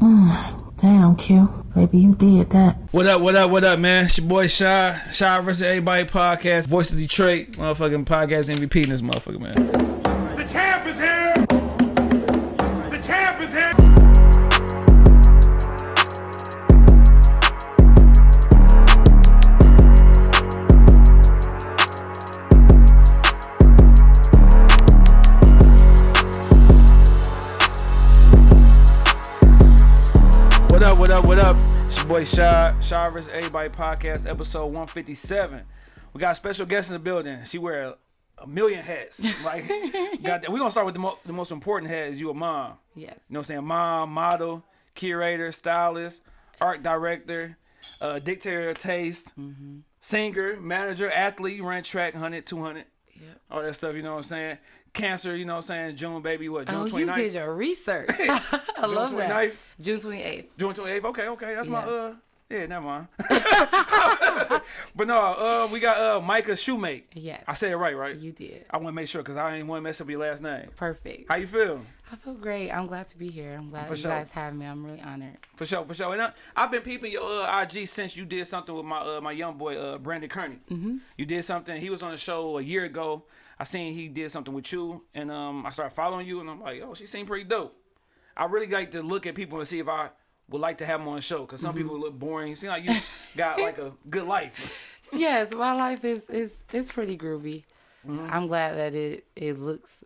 Damn, Q. Baby, you did that. What up, what up, what up, man? It's your boy Shy. Shy versus Everybody podcast. Voice of Detroit. Motherfucking podcast MVP in this motherfucker, man. Shy Everybody podcast, episode 157. We got a special guest in the building. She wear a, a million hats. Like, We're gonna start with the, mo- the most important hat is you a mom. Yes. You know what I'm saying? Mom, model, curator, stylist, art director, uh, dictator of taste, singer, manager, athlete, ran track 100, 200, Yep. all that stuff, you know what I'm saying? Cancer, you know what I'm saying? June, baby, what? June Oh, 29th? you did your research. I love that. June 28th. June 28th? Okay, okay. That's my, uh, yeah, never mind. but no, uh, we got uh, Micah Shoemake. Yes. I said it right, right? You did. I want to make sure because I ain't want to mess up your last name. Perfect. How you feel? I feel great. I'm glad to be here. I'm glad For you sure. guys have me. I'm really honored. For sure, for sure. And I, I've been peeping your uh, IG since you did something with my uh, my young boy uh, Brandon Kearney. Mm-hmm. You did something. He was on the show a year ago. I seen he did something with you, and um, I started following you, and I'm like, oh, she seemed pretty dope. I really like to look at people and see if I would like to have them on the show because some people look boring. You seem like you got like a good life. yes, my life is is is pretty groovy. Mm-hmm. I'm glad that it it looks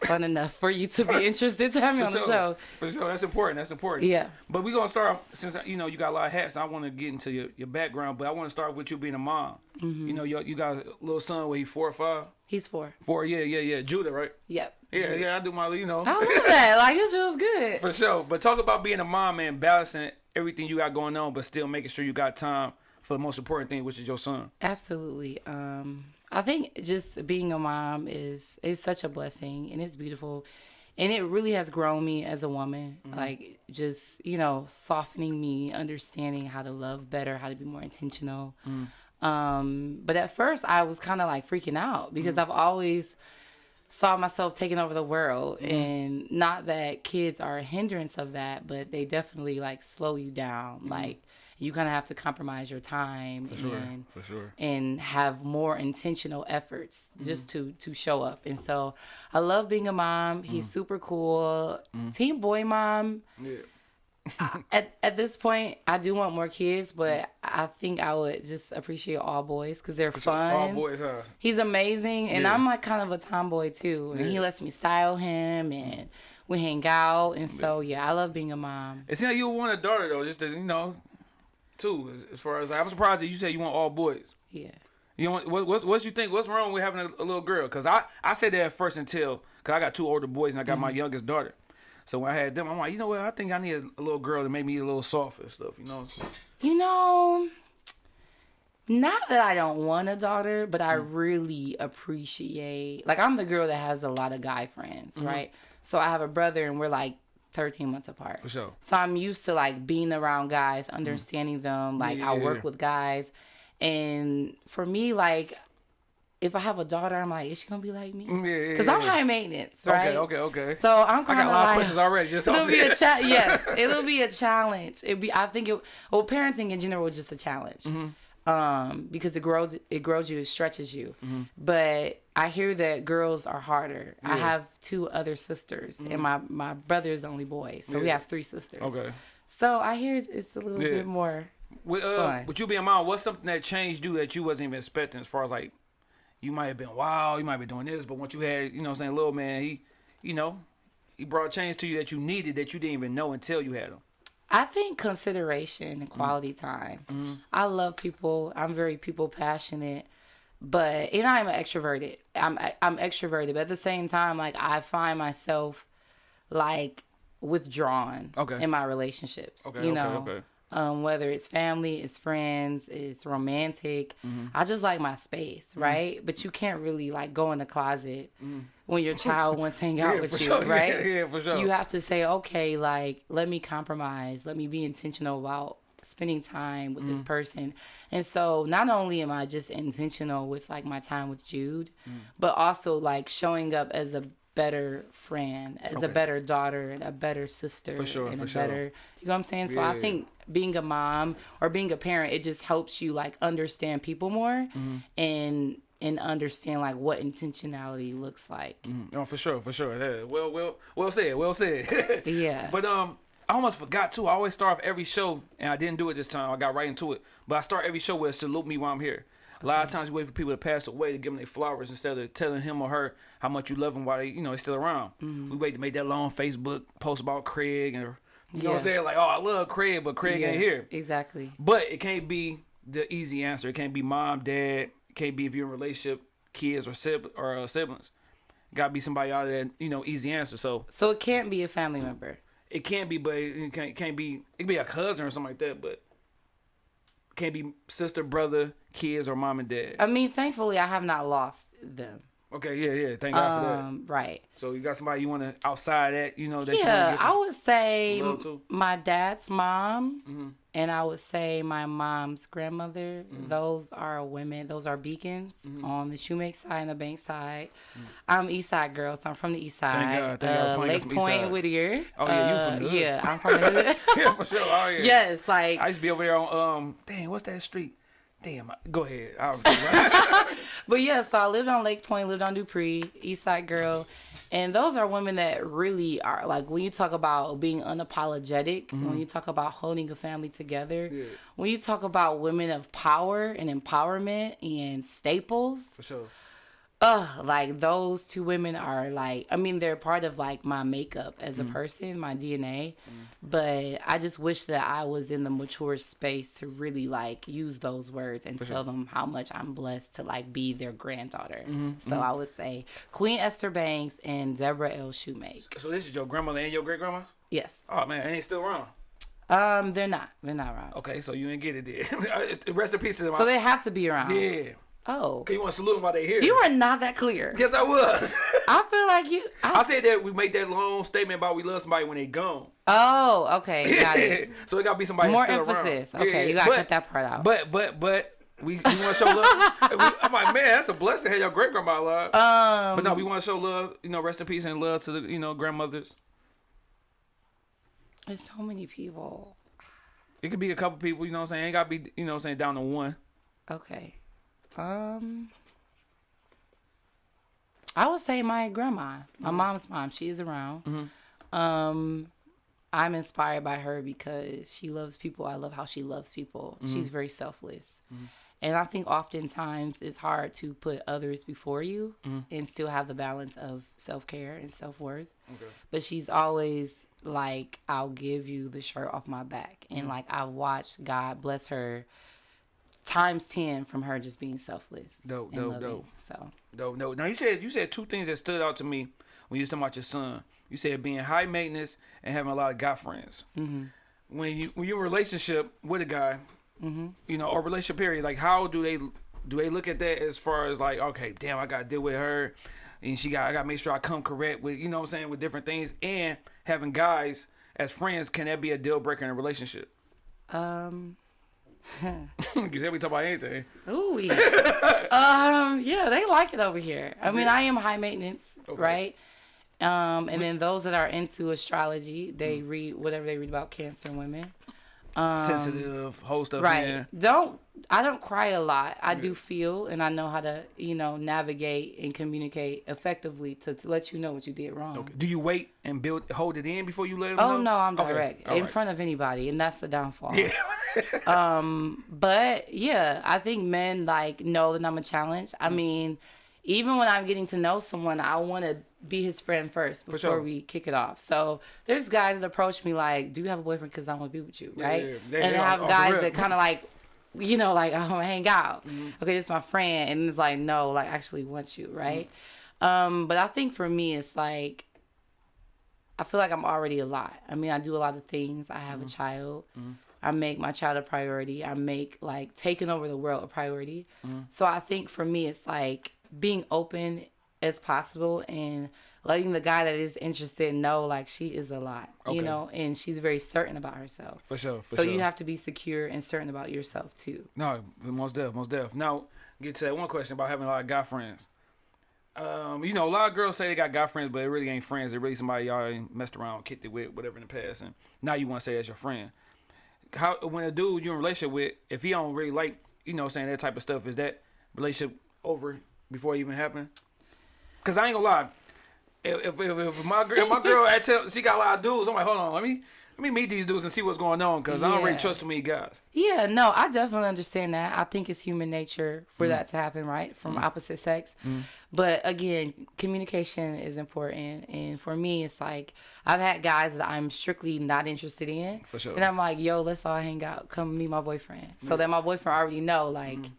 fun enough for you to be interested to have me on the show. For sure, that's important. That's important. Yeah. But we're gonna start off since you know you got a lot of hats. I want to get into your, your background, but I want to start with you being a mom. Mm-hmm. You know, you, you got a little son. Where he four or five? He's four. Four. Yeah, yeah, yeah. Judah, right? Yep. Yeah, yeah. I do my, you know, I love that. Like this feels good. for sure. But talk about being a mom and balancing everything you got going on, but still making sure you got time for the most important thing, which is your son. Absolutely. Um, I think just being a mom is is such a blessing and it's beautiful, and it really has grown me as a woman. Like just you know softening me, understanding how to love better, how to be more intentional. Um, but at first I was kind of like freaking out because I've always saw myself taking over the world. Mm-hmm. And not that kids are a hindrance of that but they definitely like slow you down. Mm-hmm. Like you kind of have to compromise your time and for sure. and have more intentional efforts mm-hmm. just to to show up. And so i love being a mom. He's super cool. Team boy mom. Yeah. at, at this point i do want more kids but i think i would just appreciate all boys because they're fun All boys, huh? He's amazing, and Yeah. I'm like kind of a tomboy too, and he lets me style him, and we hang out, and so yeah, I love being a mom. It seems like you want a daughter though, just to, you know, too. As, as far as I'm surprised that you said you want all boys. Yeah, You want what? What? What you think? What's wrong with having a, a little girl? Cause I I said that at first until cause I got two older boys and I got my mm-hmm. youngest daughter. So when I had them, I'm like, you know what? I think I need a, a little girl to make me a little soft and stuff. You know? you know, not that I don't want a daughter, but I mm. really appreciate. Like I'm the girl that has a lot of guy friends, mm-hmm. right? So I have a brother, and we're like 13 months apart. For sure. So I'm used to like being around guys, mm. understanding them. Like Yeah, I work yeah. with guys, and for me, like if I have a daughter, I'm like, is she gonna be like me? Mm, yeah, yeah, Because I'm high maintenance, right? Okay, okay, okay. So I'm I kind got of a lot of like, questions already. Just it'll be a challenge. yes, it'll be a challenge. It'll be. I think it. Well, parenting in general is just a challenge. Mm-hmm. Um, because it grows, it grows you, it stretches you. Mm-hmm. But I hear that girls are harder. Yeah. I have two other sisters, and my my brother is the only boy, so he Mm-hmm. Has three sisters. Okay. So I hear it's a little bit more. With, uh, with you being a mom, what's something that changed you that you wasn't even expecting? As far as like, you might have been wow, you might be doing this, but once you had, you know, what I'm saying little man, he, you know, he brought change to you that you needed that you didn't even know until you had him. I think consideration and quality mm-hmm. time. Mm-hmm. I love people. I'm very people passionate, but and I'm extroverted. I'm I'm extroverted, but at the same time, like I find myself like withdrawn Okay. in my relationships. Okay, you okay, know, okay. Um, whether it's family, it's friends, it's romantic. Mm-hmm. I just like my space, right? But you can't really like go in the closet when your child wants to hang out Mm-hmm. Yeah, with you, sure. right? Yeah, yeah, for sure. You have to say, okay, like let me compromise, let me be intentional about spending time with Mm. this person. And so not only am I just intentional with like my time with Jude, Mm. but also like showing up as a better friend, as a better daughter, and a better sister, For sure, and a sure. better. You know what I'm saying? So I think being a mom or being a parent, it just helps you like understand people more Mm-hmm. and and understand like what intentionality looks like. No, for sure, for sure. Yeah, well, well, well said, well said. Yeah. But um, I almost forgot too. I always start off every show, and I didn't do it this time. I got right into it. But I start every show with salute me while I'm here. A lot of times you wait for people to pass away to give them their flowers instead of telling him or her how much you love them while they, you know, they're still around. We wait to make that long Facebook post about Craig and you know what I'm saying? Like, oh, I love Craig, but Craig ain't here. Exactly. But it can't be the easy answer. It can't be mom, dad. It can't be if you're in a relationship, kids or sib- or uh, siblings. Got to be somebody out there, you know, easy answer. So So it can't be a family member. it can't be, but it can't, it can't be. It can be a cousin or something like that, but can't be sister, brother, kids, or mom and dad. I mean, thankfully, I have not lost them. Okay, yeah, yeah. Thank God for that. Um, right. So you got somebody you want to outside that, you know, that Yeah, I would say my dad's mom, Mm-hmm. And I would say my mom's grandmother. Mm-hmm. Those are women. Those are beacons on the Shoemake side and the bank side. Mm. I'm East Side girl, so I'm from the East Side. God, thank uh, Lake Point. Whittier. Oh, yeah, you Uh, from the hood. Yeah, I'm from the hood. yeah, for sure. Oh yeah. yes, like I used to be over there on um. Dang, what's that street? Damn. Go ahead. But yeah, so I lived on Lake Point, lived on Dupree, East Side girl, and those are women that really are like when you talk about being unapologetic, mm-hmm. when you talk about holding a family together, Yeah. when you talk about women of power and empowerment and staples, for sure. Ugh, like those two women are like, I mean, they're part of like my makeup as a mm. person, my DNA, mm. but I just wish that I was in the mature space to really like use those words and tell them how much I'm blessed to like be their granddaughter. Mm-hmm, so mm-hmm. I would say Queen Esther Banks and Deborah L. Shoemake. So this is your grandmother and your great grandma? Yes. Oh man, and they still around. Um, they're not. They're not around. Okay, so you ain't get it then. Rest in peace to them. So they have to be around. yeah. Oh. Okay, you want to salute them while they here? You are not that clear. Yes, I was. I feel like you. I I, said that we make that long statement about we love somebody when they gone. oh, okay. Got it. so it got to be somebody More still emphasis. around. Okay, Yeah, you gotta cut that part out. But but but we, we want to show love. I'm like, man, that's a blessing to have your great grandma alive. um, but no, we want to show love. You know, rest in peace and love to the you know grandmothers. There's so many people. It could be a couple people. You know what I'm saying? Ain't got to be you know what I'm saying down to one. Okay. Um I would say my grandma, my mm-hmm. mom's mom, she is around. Mm-hmm. Um I'm inspired by her because she loves people. I love how she loves people. Mm-hmm. She's very selfless. And I think oftentimes it's hard to put others before you and still have the balance of self care and self worth. But she's always like, I'll give you the shirt off my back. And like, I've watched God bless her times 10 from her just being selfless. No, no, no. So, No, no. Now you said you said two things that stood out to me when you was talking about your son. You said being high maintenance and having a lot of guy friends. Mm-hmm. When you when you're in a relationship with a guy, Mm-hmm. you know, or relationship period, like how do they do they look at that as far as like, okay, damn, I gotta deal with her, and she got I gotta make sure I come correct with you know what I'm saying with different things, and having guys as friends can that be a deal breaker in a relationship? um, Because we talk about anything. ooh, um, yeah, they like it over here. I mean, I am high maintenance, right? Um, and then those that are into astrology, they Mm. read whatever they read about Cancer women. Um, Sensitive, whole stuff. right Yeah. don't i don't cry a lot i do feel and i know how to you know navigate and communicate effectively to, to let you know what you did wrong Do you wait and build hold it in before you let them oh know? no i'm direct all in right. front of anybody and that's the downfall yeah. um but yeah i think men like know that i'm a challenge Mm. i mean even when i'm getting to know someone i want to be his friend first before sure. we kick it off so there's guys that approach me like do you have a boyfriend because i want to be with you Yeah, right yeah, yeah. and I have guys that kind of like you know, like I want to hang out. Mm-hmm. Okay, this is my friend, and it's like no, like I actually want you, right? Um, but I think for me, it's like I feel like I'm already a lot. I mean, I do a lot of things. I have a child. I make my child a priority. I make like taking over the world a priority. So I think for me, it's like being open as possible and letting the guy that is interested know like she is a lot, Okay. you know, and she's very certain about herself. For sure. For so sure. you have to be secure and certain about yourself too. No, most deaf, most deaf. Now, get to that one question about having a lot of guy friends. Um, you know, a lot of girls say they got guy friends, but it really ain't friends. They're really somebody y'all messed around, kicked it with, whatever in the past, and now you want to say that's your friend. How when a dude you're in a relationship with, if he don't really like, you know, saying that type of stuff, is that relationship over before it even happened? Cause I ain't gonna lie, if if, if, my girl, if my girl, I tell she got a lot of dudes, I'm like, hold on, let me let me meet these dudes and see what's going on, cause I don't really trust too many guys. Yeah, no, I definitely understand that. I think it's human nature Mm. for that to happen, right? From opposite sex. But again, communication is important. And for me, it's like I've had guys that I'm strictly not interested in. For sure. And I'm like, yo, let's all hang out. Come meet my boyfriend. So that my boyfriend already know, like, Mm.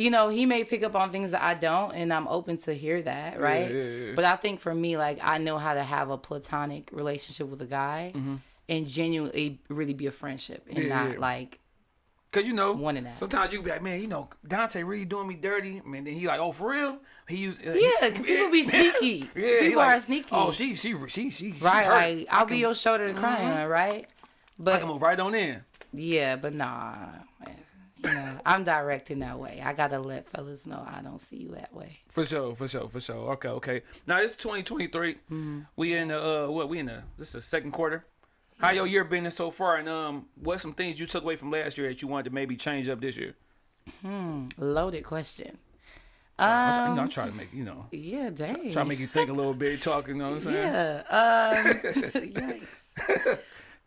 You know, he may pick up on things that I don't, and I'm open to hear that, right? yeah, yeah. But I think for me, like, I know how to have a platonic relationship with a guy and genuinely really be a friendship and Mm-hmm. Yeah, not yeah. like Cause you know, Wanting that. sometimes you be like, man, you know, Dante really doing me dirty. Man, then he like, oh, for real? He used, uh, Yeah, because he, people be sneaky. Yeah, people like, are sneaky. Oh, she, she, she, she, she right. hurt. Like I'll be can- your shoulder to cry on, right? But I can move right on in. yeah, but nah, you know, I'm directing that way. I gotta let fellas know I don't see you that way. For sure, for sure, for sure. Okay, okay. Now it's 2023. Mm-hmm. We in the uh, what? We in the this is the second quarter. How your year been so far, and um, what some things you took away from last year that you wanted to maybe change up this year? Hmm, Loaded question. I, you Um, know, I try to make you know, yeah, dang. try to make you think a little bit, Talking, You know what I'm saying? Yeah. Um, yikes.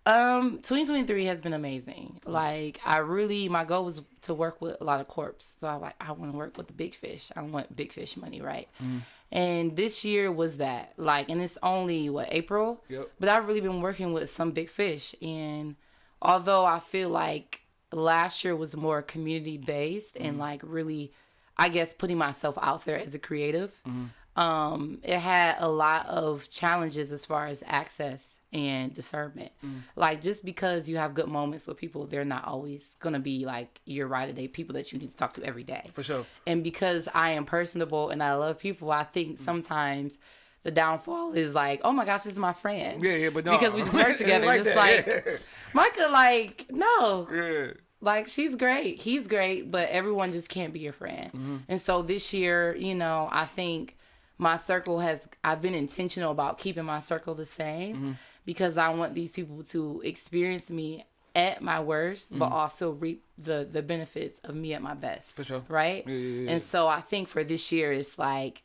Um, 2023 has been amazing. Like, I really, my goal was to work with a lot of corps. So I like, I want to work with the big fish. I want big fish money, right? Mm. And this year was that. Like, and it's only what April. Yep. But I've really been working with some big fish, and although I feel like last year was more community based and mm. like really, I guess putting myself out there as a creative mm. Um it had a lot of challenges as far as access and discernment like just because you have good moments with people they're not always gonna be like your right of day people that you need to talk to every day For sure. and because i am personable and i love people i think sometimes the downfall is like oh my gosh this is my friend Yeah, yeah, but no. because we just work together like just that, like yeah. micah like no Yeah. like she's great he's great but everyone just can't be your friend Mm-hmm. and so this year you know i think my circle has i've been intentional about keeping my circle the same Mm-hmm. because i want these people to experience me at my worst but also reap the the benefits of me at my best Mm-hmm. For sure. right Yeah, yeah, yeah. and so i think for this year it's like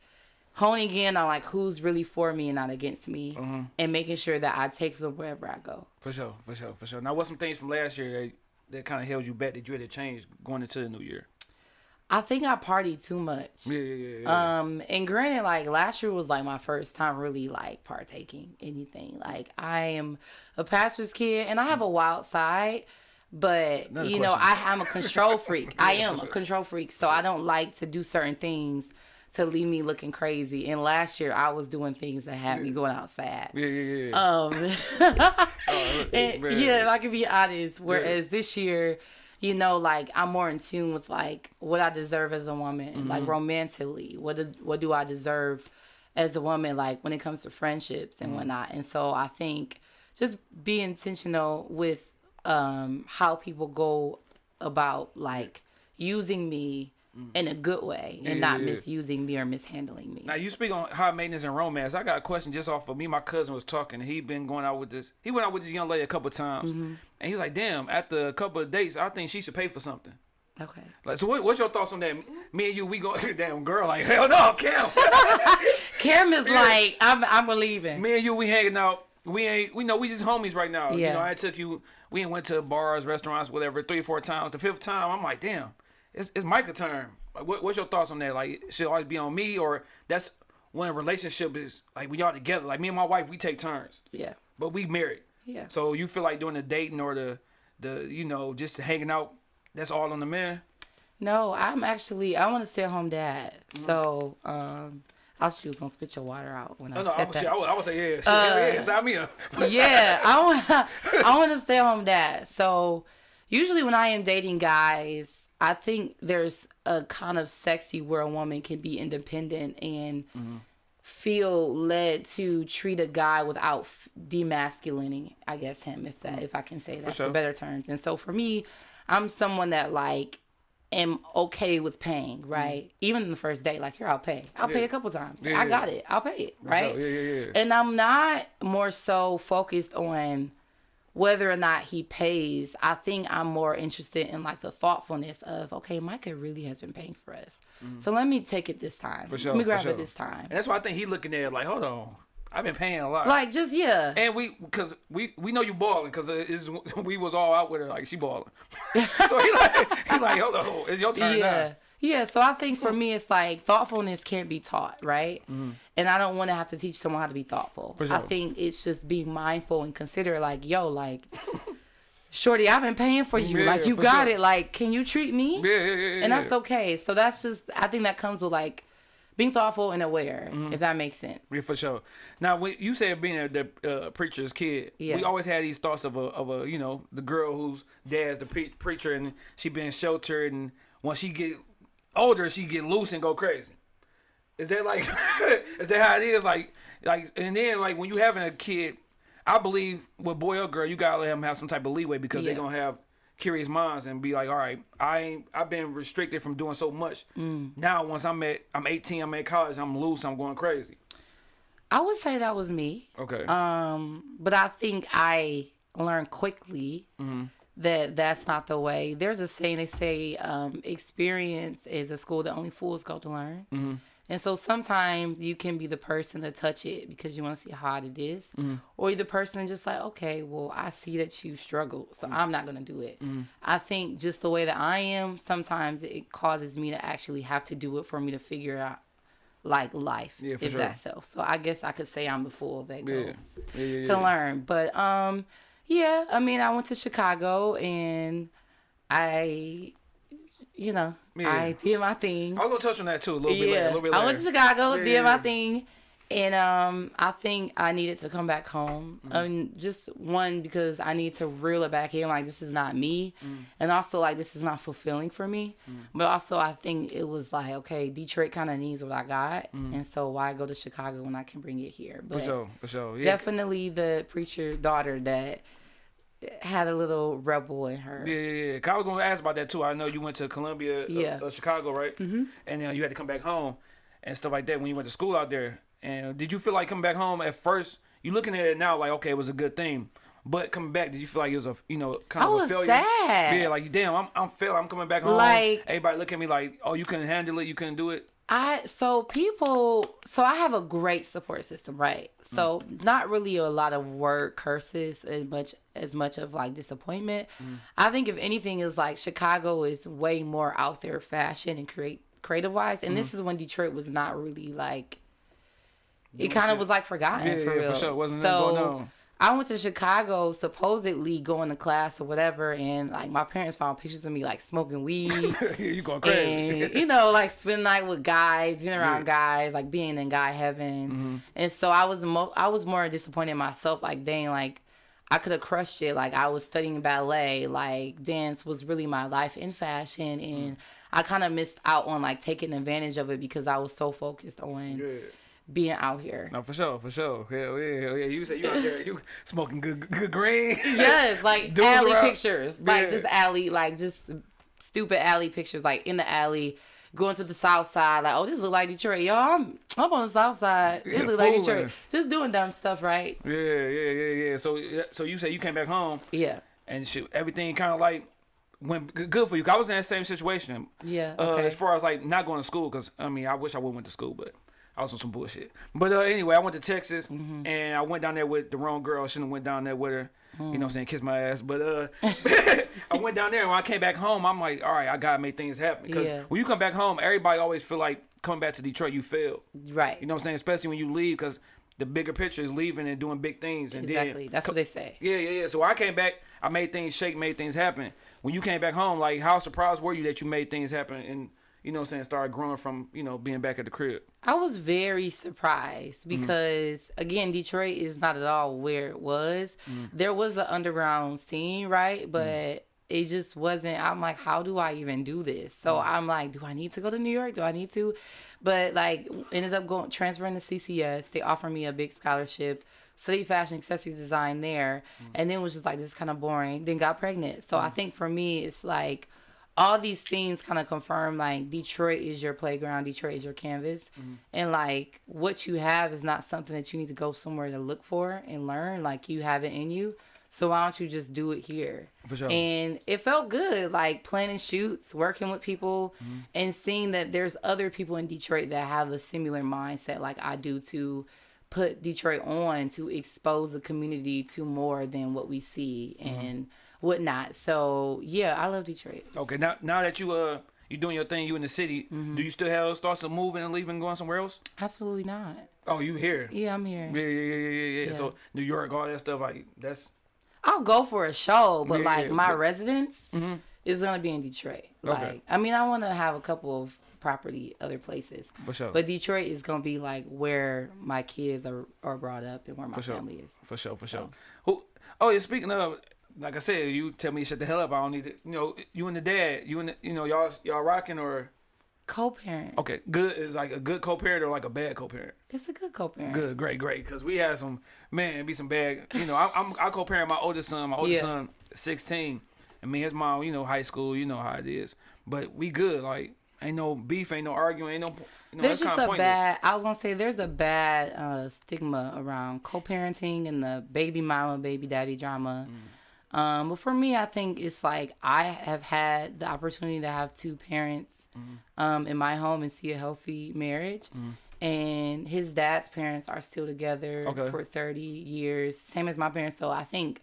honing in on like who's really for me and not against me Mm-hmm. and making sure that i take them wherever i go For sure, for sure, for sure. Now, what's some things from last year that, that kind of held you back that you had to change going into the new year? I think i partied too much Yeah, yeah, yeah. yeah. Um, and granted, like last year was like my first time really like partaking anything. Like I am a pastor's kid and I have a wild side, but Another you know, question. I am a control freak. I am a control freak, so I don't like to do certain things to leave me looking crazy. And last year I was doing things that had me going outside. yeah, yeah, yeah. Um, and- yeah, if I can be honest. Whereas this year, you know, like I'm more in tune with like what I deserve as a woman, and like romantically, what does what do I deserve as a woman, like when it comes to friendships and whatnot. And so I think just be intentional with um how people go about like using me in a good way and not Yeah, yeah. misusing me or mishandling me. Now you speak on high maintenance and romance. I got a question just off of me. My cousin was talking. He been going out with this. He went out with this young lady a couple times, Mm-hmm. And he was like, "Damn, after a couple of dates, I think she should pay for something." Okay. Like, so what, what's your thoughts on that? Me and you, we go, damn girl, like hell no, Kim. Kim is like, I'm I'm leaving. me and you, we hanging out. We ain't, we know we just homies right now. Yeah. You know, I took you. We ain't went to bars, restaurants, whatever, three, four times. The fifth time, I'm like, damn, it's it's Micah turn. Like, what, what's your thoughts on that? Like, it should always be on me, or that's when a relationship is like when y'all together. Like me and my wife, we take turns, Yeah. but we married. Yeah. So you feel like doing the dating or the the you know just hanging out. That's all on the man. No, I'm actually I want to stay at home dad. Mm-hmm. So um, I was was gonna spit your water out when I No, no, I said would, that. say, I would, I would say yeah, Uh, yeah, sign me up. yeah, I want I want to stay at home dad. So usually when I am dating guys, I think there's a kind of sexy where a woman can be independent and feel led to treat a guy without f- demasculating, I guess him if that if I can say that for, sure. better terms. And so for me, I'm someone that like am okay with paying, right? Even the first day, like here, I'll pay. I'll pay Mm-hmm. A couple times. Yeah, I yeah. got it. I'll pay it, right? Yeah, yeah, yeah. And I'm not more so focused on whether or not he pays. I think I'm more interested in like the thoughtfulness of okay, Micah really has been paying for us, so let me take it this time. Mm-hmm. For sure. let me grab sure. it this time. And that's why I think he looking at it like, hold on, I've been paying a lot. Like just yeah. and we, cause we, we know you balling, cause it's, we was all out with her like she balling. so he like, he like, hold on, it's your turn yeah now. Yeah so i think for me it's like thoughtfulness can't be taught right and i don't want to have to teach someone how to be thoughtful Mm-hmm. I think it's just being mindful and consider like yo like shorty i've been paying for you Yeah, like you got sure. it like can you treat me Yeah, yeah, yeah, and that's okay so that's just i think that comes with like being thoughtful and aware Mm-hmm. if that makes sense Yeah, for sure. Now, when you said being a, the uh, preacher's kid, Yeah. we always had these thoughts of a, of a, you know, the girl whose dad's the pre- preacher and she been sheltered, and once she get older, she get loose and go crazy. Is that like, is that how it is? Like, like, and then like when you having a kid, I believe with boy or girl, you gotta let them have some type of leeway because Yeah. they're gonna have curious minds and be like, all right, I ain't, I've been restricted from doing so much. Mm. Now, once I'm at, I'm 18, I'm at college, I'm loose, I'm going crazy. i would say that was me Okay. Um, but I think I learned quickly Mm-hmm. That that's not the way. There's a saying they say, um, experience is a school that only fools go to learn. Mm-hmm. And so sometimes you can be the person to touch it because you want to see how hard it is. Mm-hmm. or you're the person just like, okay, well, I see that you struggle, so Mm-hmm. I'm not gonna do it. I think just the way that I am, sometimes it causes me to actually have to do it for me to figure out like life, Yeah, if sure. that's so. So I guess I could say I'm the fool that goes Yeah, yeah, to learn. But um, yeah, I mean, I went to Chicago and I, you know, Yeah. I did my thing. I was gonna touch on that too a little bit later. A Yeah, little bit I went to Chicago, Yeah, did my thing, and um, I think I needed to come back home. I mean, just one because I need to reel it back in. Like this is not me, Mm. and also like this is not fulfilling for me. But also, I think it was like okay, Detroit kind of needs what I got, and so why go to Chicago when I can bring it here? But Mm. For sure, for sure. Yeah. definitely the preacher daughter that had a little rebel in her. Yeah, yeah, yeah. I was gonna ask about that too. I know you went to Columbia, uh, Yeah. uh, Chicago, right? Mm-hmm. And then you had to come back home and stuff like that when you went to school out there. And did you feel like coming back home at first? You looking at it now like, okay, it was a good thing. But coming back, did you feel like it was a, you know, kind I of a was failure? sad. Yeah, like damn, I'm, I'm failing. I'm coming back home. Like- everybody look at me like, oh, you couldn't handle it. You couldn't do it. I so people so I have a great support system, right? So mm. not really a lot of word curses as much as much of like disappointment. Mm. I think if anything is like Chicago is way more out there fashion and create creative wise, and this mm. is when Detroit was not really like it kind of was like forgotten Yeah, for yeah, for real. sure. Wasn't so going on. I went to Chicago supposedly going to class or whatever, and like my parents found pictures of me like smoking weed you going crazy. and you know, like spend night with guys, being around guys, like being in guy heaven. Mm-hmm. And so I was mo- I was more disappointed in myself. Like, dang, like I could have crushed it. Like I was studying ballet. Like dance was really my life in fashion, and I kind of missed out on like taking advantage of it because I was so focused on yeah. Being out here. No, for sure, for sure. Hell yeah, hell yeah. You said you out there, you smoking good, good green. Yes, like alley around. pictures, like just alley, like just stupid alley pictures, like in the alley, going to the south side. Like, oh, this look like Detroit, y'all. I'm I'm on the south side. It Yeah, look like. Detroit. Just doing dumb stuff, right? Yeah, yeah, yeah, yeah. So, so you said you came back home Yeah, and shit, everything kind of like went good for you. I was in that same situation. yeah. Uh, as far as like not going to school, because I mean, I wish I would went to school, but I was on some bullshit. But uh, anyway, I went to Texas Mm-hmm. and I went down there with the wrong girl. I shouldn't have went down there with her. You know what I'm saying? Kiss my ass. But uh, I went down there and when I came back home, I'm like, all right, I gotta make things happen. Because Yeah. when you come back home, everybody always feel like coming back to Detroit, you failed. right. You know what I'm saying? Especially when you leave, because the bigger picture is leaving and doing big things. And exactly. Then, That's what they say. yeah, yeah, yeah. So I came back, I made things shake, made things happen. When you came back home, like how surprised were you that you made things happen and you know what I'm saying, started growing from, you know, being back at the crib. I was very surprised Mm-hmm. because again, Detroit is not at all where it was. Mm-hmm. There was an underground scene, right? But it just wasn't I'm like, how do I even do this? So Mm-hmm. I'm like, do I need to go to New York? Do I need to? But like ended up going transferring to CCS. They offered me a big scholarship. Studied fashion accessories design there, Mm-hmm. and then was just like this kind of boring. Then got pregnant. So I think for me, it's like all these things kind of confirm like Detroit is your playground, Detroit is your canvas, Mm-hmm. and like what you have is not something that you need to go somewhere to look for and learn. Like you have it in you, so why don't you just do it here? For sure. And it felt good, like planning shoots, working with people, Mm-hmm. and seeing that there's other people in Detroit that have a similar mindset like I do to put Detroit on to expose the community to more than what we see Mm-hmm. and whatnot. So yeah, I love Detroit. Okay, now now that you uh you doing your thing, you in the city, Mm-hmm. do you still have thoughts of moving and leaving, going somewhere else? Absolutely not. Oh, you here? Yeah, I'm here. Yeah, yeah, yeah, yeah, yeah, yeah. So New York, all that stuff, like that's I'll go for a show, but Yeah, like yeah, my but- residence is gonna be in Detroit. Like, I mean, I want to have a couple of property other places, for sure. but Detroit is gonna be like where my kids are are brought up and where my For sure. family is. For sure, for sure. Who? Oh yeah. Speaking of, like I said, you tell me to shut the hell up. I don't need it. You know, you and the dad, you and the, you know, y'all y'all rocking or Co-parent. okay, good is like a good co-parent or like a bad co-parent. It's a good co-parent. Good, great, great. Because we had some man, be some bad. You know, I, I'm I co-parent my oldest son. My oldest Yeah. son, 16, I mean, his mom. You know, high school. You know how it is. But we good. Like ain't no beef, ain't no arguing, ain't no. You know, There's just a pointless. bad. I was gonna say there's a bad uh, stigma around co-parenting and the baby mama, baby daddy drama. Mm. Um, but for me, I think it's like I have had the opportunity to have two parents Mm-hmm. um, in my home and see a healthy marriage. And his dad's parents are still together Okay. for 30 years, same as my parents. So I think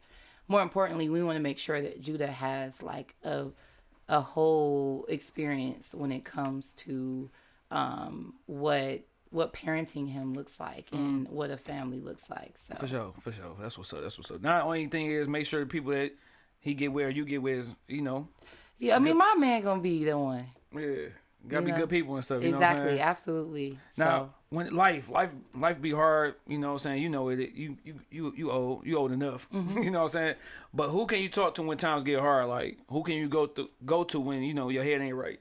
more importantly, we want to make sure that Judah has like a a whole experience when it comes to um, what what parenting him looks like and what a family looks like. So Mm. For sure, for sure. That's what's up. That's what's up. Now, the only thing is make sure the people that he get where you get where is, you know, yeah, I mean, my man gonna be the one. yeah, gotta You be know, good people and stuff. You know what I'm exactly, absolutely. Now, so when life, life, life be hard, you know what I'm saying? You know it. You, you, you, you old, you old enough. Mm-hmm. you know what I'm saying? But who can you talk to when times get hard? Like, who can you go to, go to when you know your head ain't right?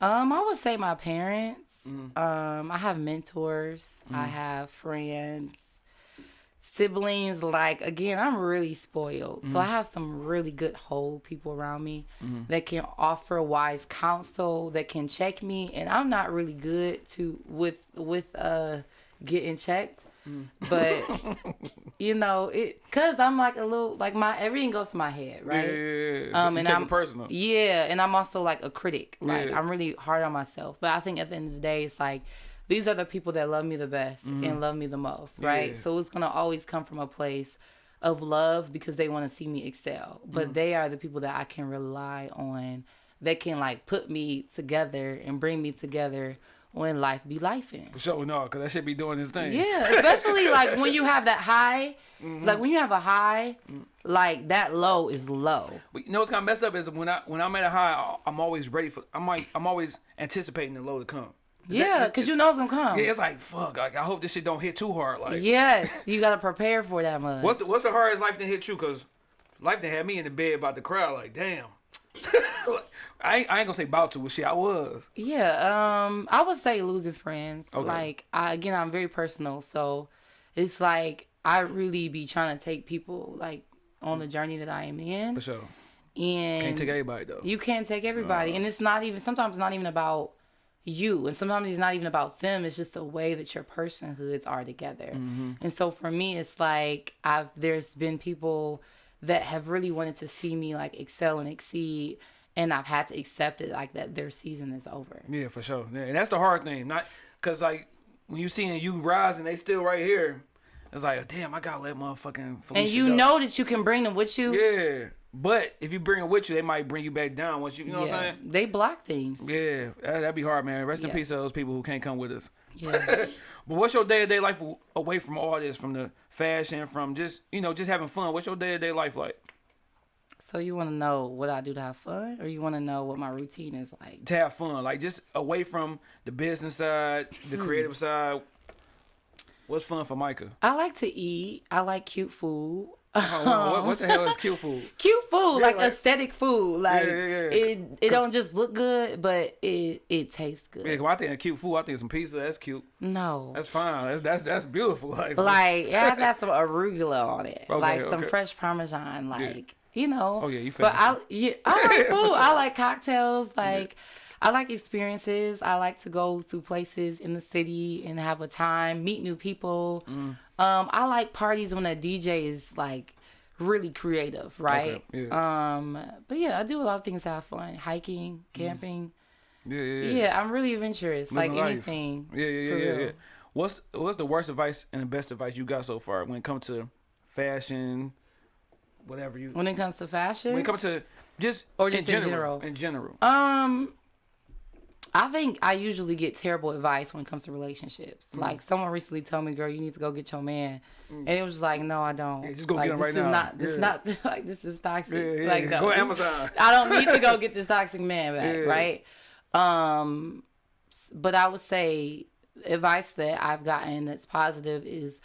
Um, I would say my parents. Mm. Um, I have mentors. I have friends, siblings. Like again, I'm really spoiled, so I Mm. have some really good whole people around me Mm-hmm. that can offer wise counsel, that can check me. And I'm not really good to with with uh getting checked, Mm. but you know it because I'm like a little like my everything goes to my head, right? Yeah, yeah, yeah. Um, and I'm personal. Yeah, and I'm also like a critic. Like Yeah. I'm really hard on myself. But I think at the end of the day, it's like these are the people that love me the best and love me the most, right? Mm-hmm. So it's gonna always come from a place of love because they want to see me excel. Mm. But they are the people that I can rely on. That can like put me together and bring me together when life be life in. For sure, no, because that should be doing his thing. Yeah, especially like when you have that high. Mm-hmm. Like when you have a high, like that low is low. But you know what's kind of messed up is when I when I'm at a high, I'm always ready for. I'm like I'm always anticipating the low to come. Yeah, because you know it's gonna come. Yeah, it's like fuck. Like I hope this shit don't hit too hard. Like Yes, you gotta prepare for that much. what's the what's the hardest life to hit you? Cause life that had me in the bed about the crowd. Like damn. I ain't, I ain't gonna say about to, but shit, I was. yeah, um, I would say losing friends. Okay. Like, I again, I'm very personal, so it's like I really be trying to take people like on the journey that I am in, For sure. and Can't take everybody though. you can't take everybody, and it's not even sometimes it's not even about you, and sometimes it's not even about them. It's just the way that your personhoods are together, and so for me, it's like I've there's been people that have really wanted to see me like excel and exceed. And I've had to accept it like that their season is over. Yeah, for sure. Yeah, and that's the hard thing. Not cause like when you seeing you rise and they still right here, it's like damn, I gotta let motherfucking. Felicia and you go. know that you can bring them with you. Yeah, but if you bring it with you, they might bring you back down once you. You know what I'm saying? They block things. Yeah, that, that'd be hard, man. Rest in peace to those people who can't come with us. Yeah. But what's your day to day life away from all this, from the fashion, from just you know just having fun? What's your day to day life like? So you want to know what I do to have fun, or you want to know what my routine is like? To have fun, like just away from the business side, the Hmm. creative side. What's fun for Micah? I like to eat. I like cute food. Oh, what, what the hell is cute food? Cute food, like like- aesthetic food. Like yeah, yeah. it, it don't just look good, but it it tastes good. Yeah, I think of cute food. I think some pizza. That's cute. no, That's fine. That's that's that's beautiful. Like, like it has to have some arugula on it, Okay, like some okay. fresh parmesan. Like you know. Oh, yeah, you But I yeah, I like food. sure. I like cocktails. Like I like experiences. I like to go to places in the city and have a time, meet new people. Mm. Um, I like parties when a DJ is like really creative, right? yeah. Um, but yeah, I do a lot of things to have fun. Hiking, camping. Yeah, yeah, yeah. Yeah, I'm really adventurous. like life. anything. Yeah, yeah, yeah, yeah, yeah. What's what's the worst advice and the best advice you got so far when it comes to fashion, whatever you When it comes to fashion, when it comes to just Or just in in general, general? in general. Um, I think I usually get terrible advice when it comes to relationships. Mm. Like someone recently told me, "Girl, you need to go get your man," and it was like, "No, I don't. Yeah, just go like, get him this right is now. Not this Yeah. not like this is toxic. Yeah, yeah, like no, Go Amazon. I don't need to go get this toxic man back, right? Um, but I would say advice that I've gotten that's positive is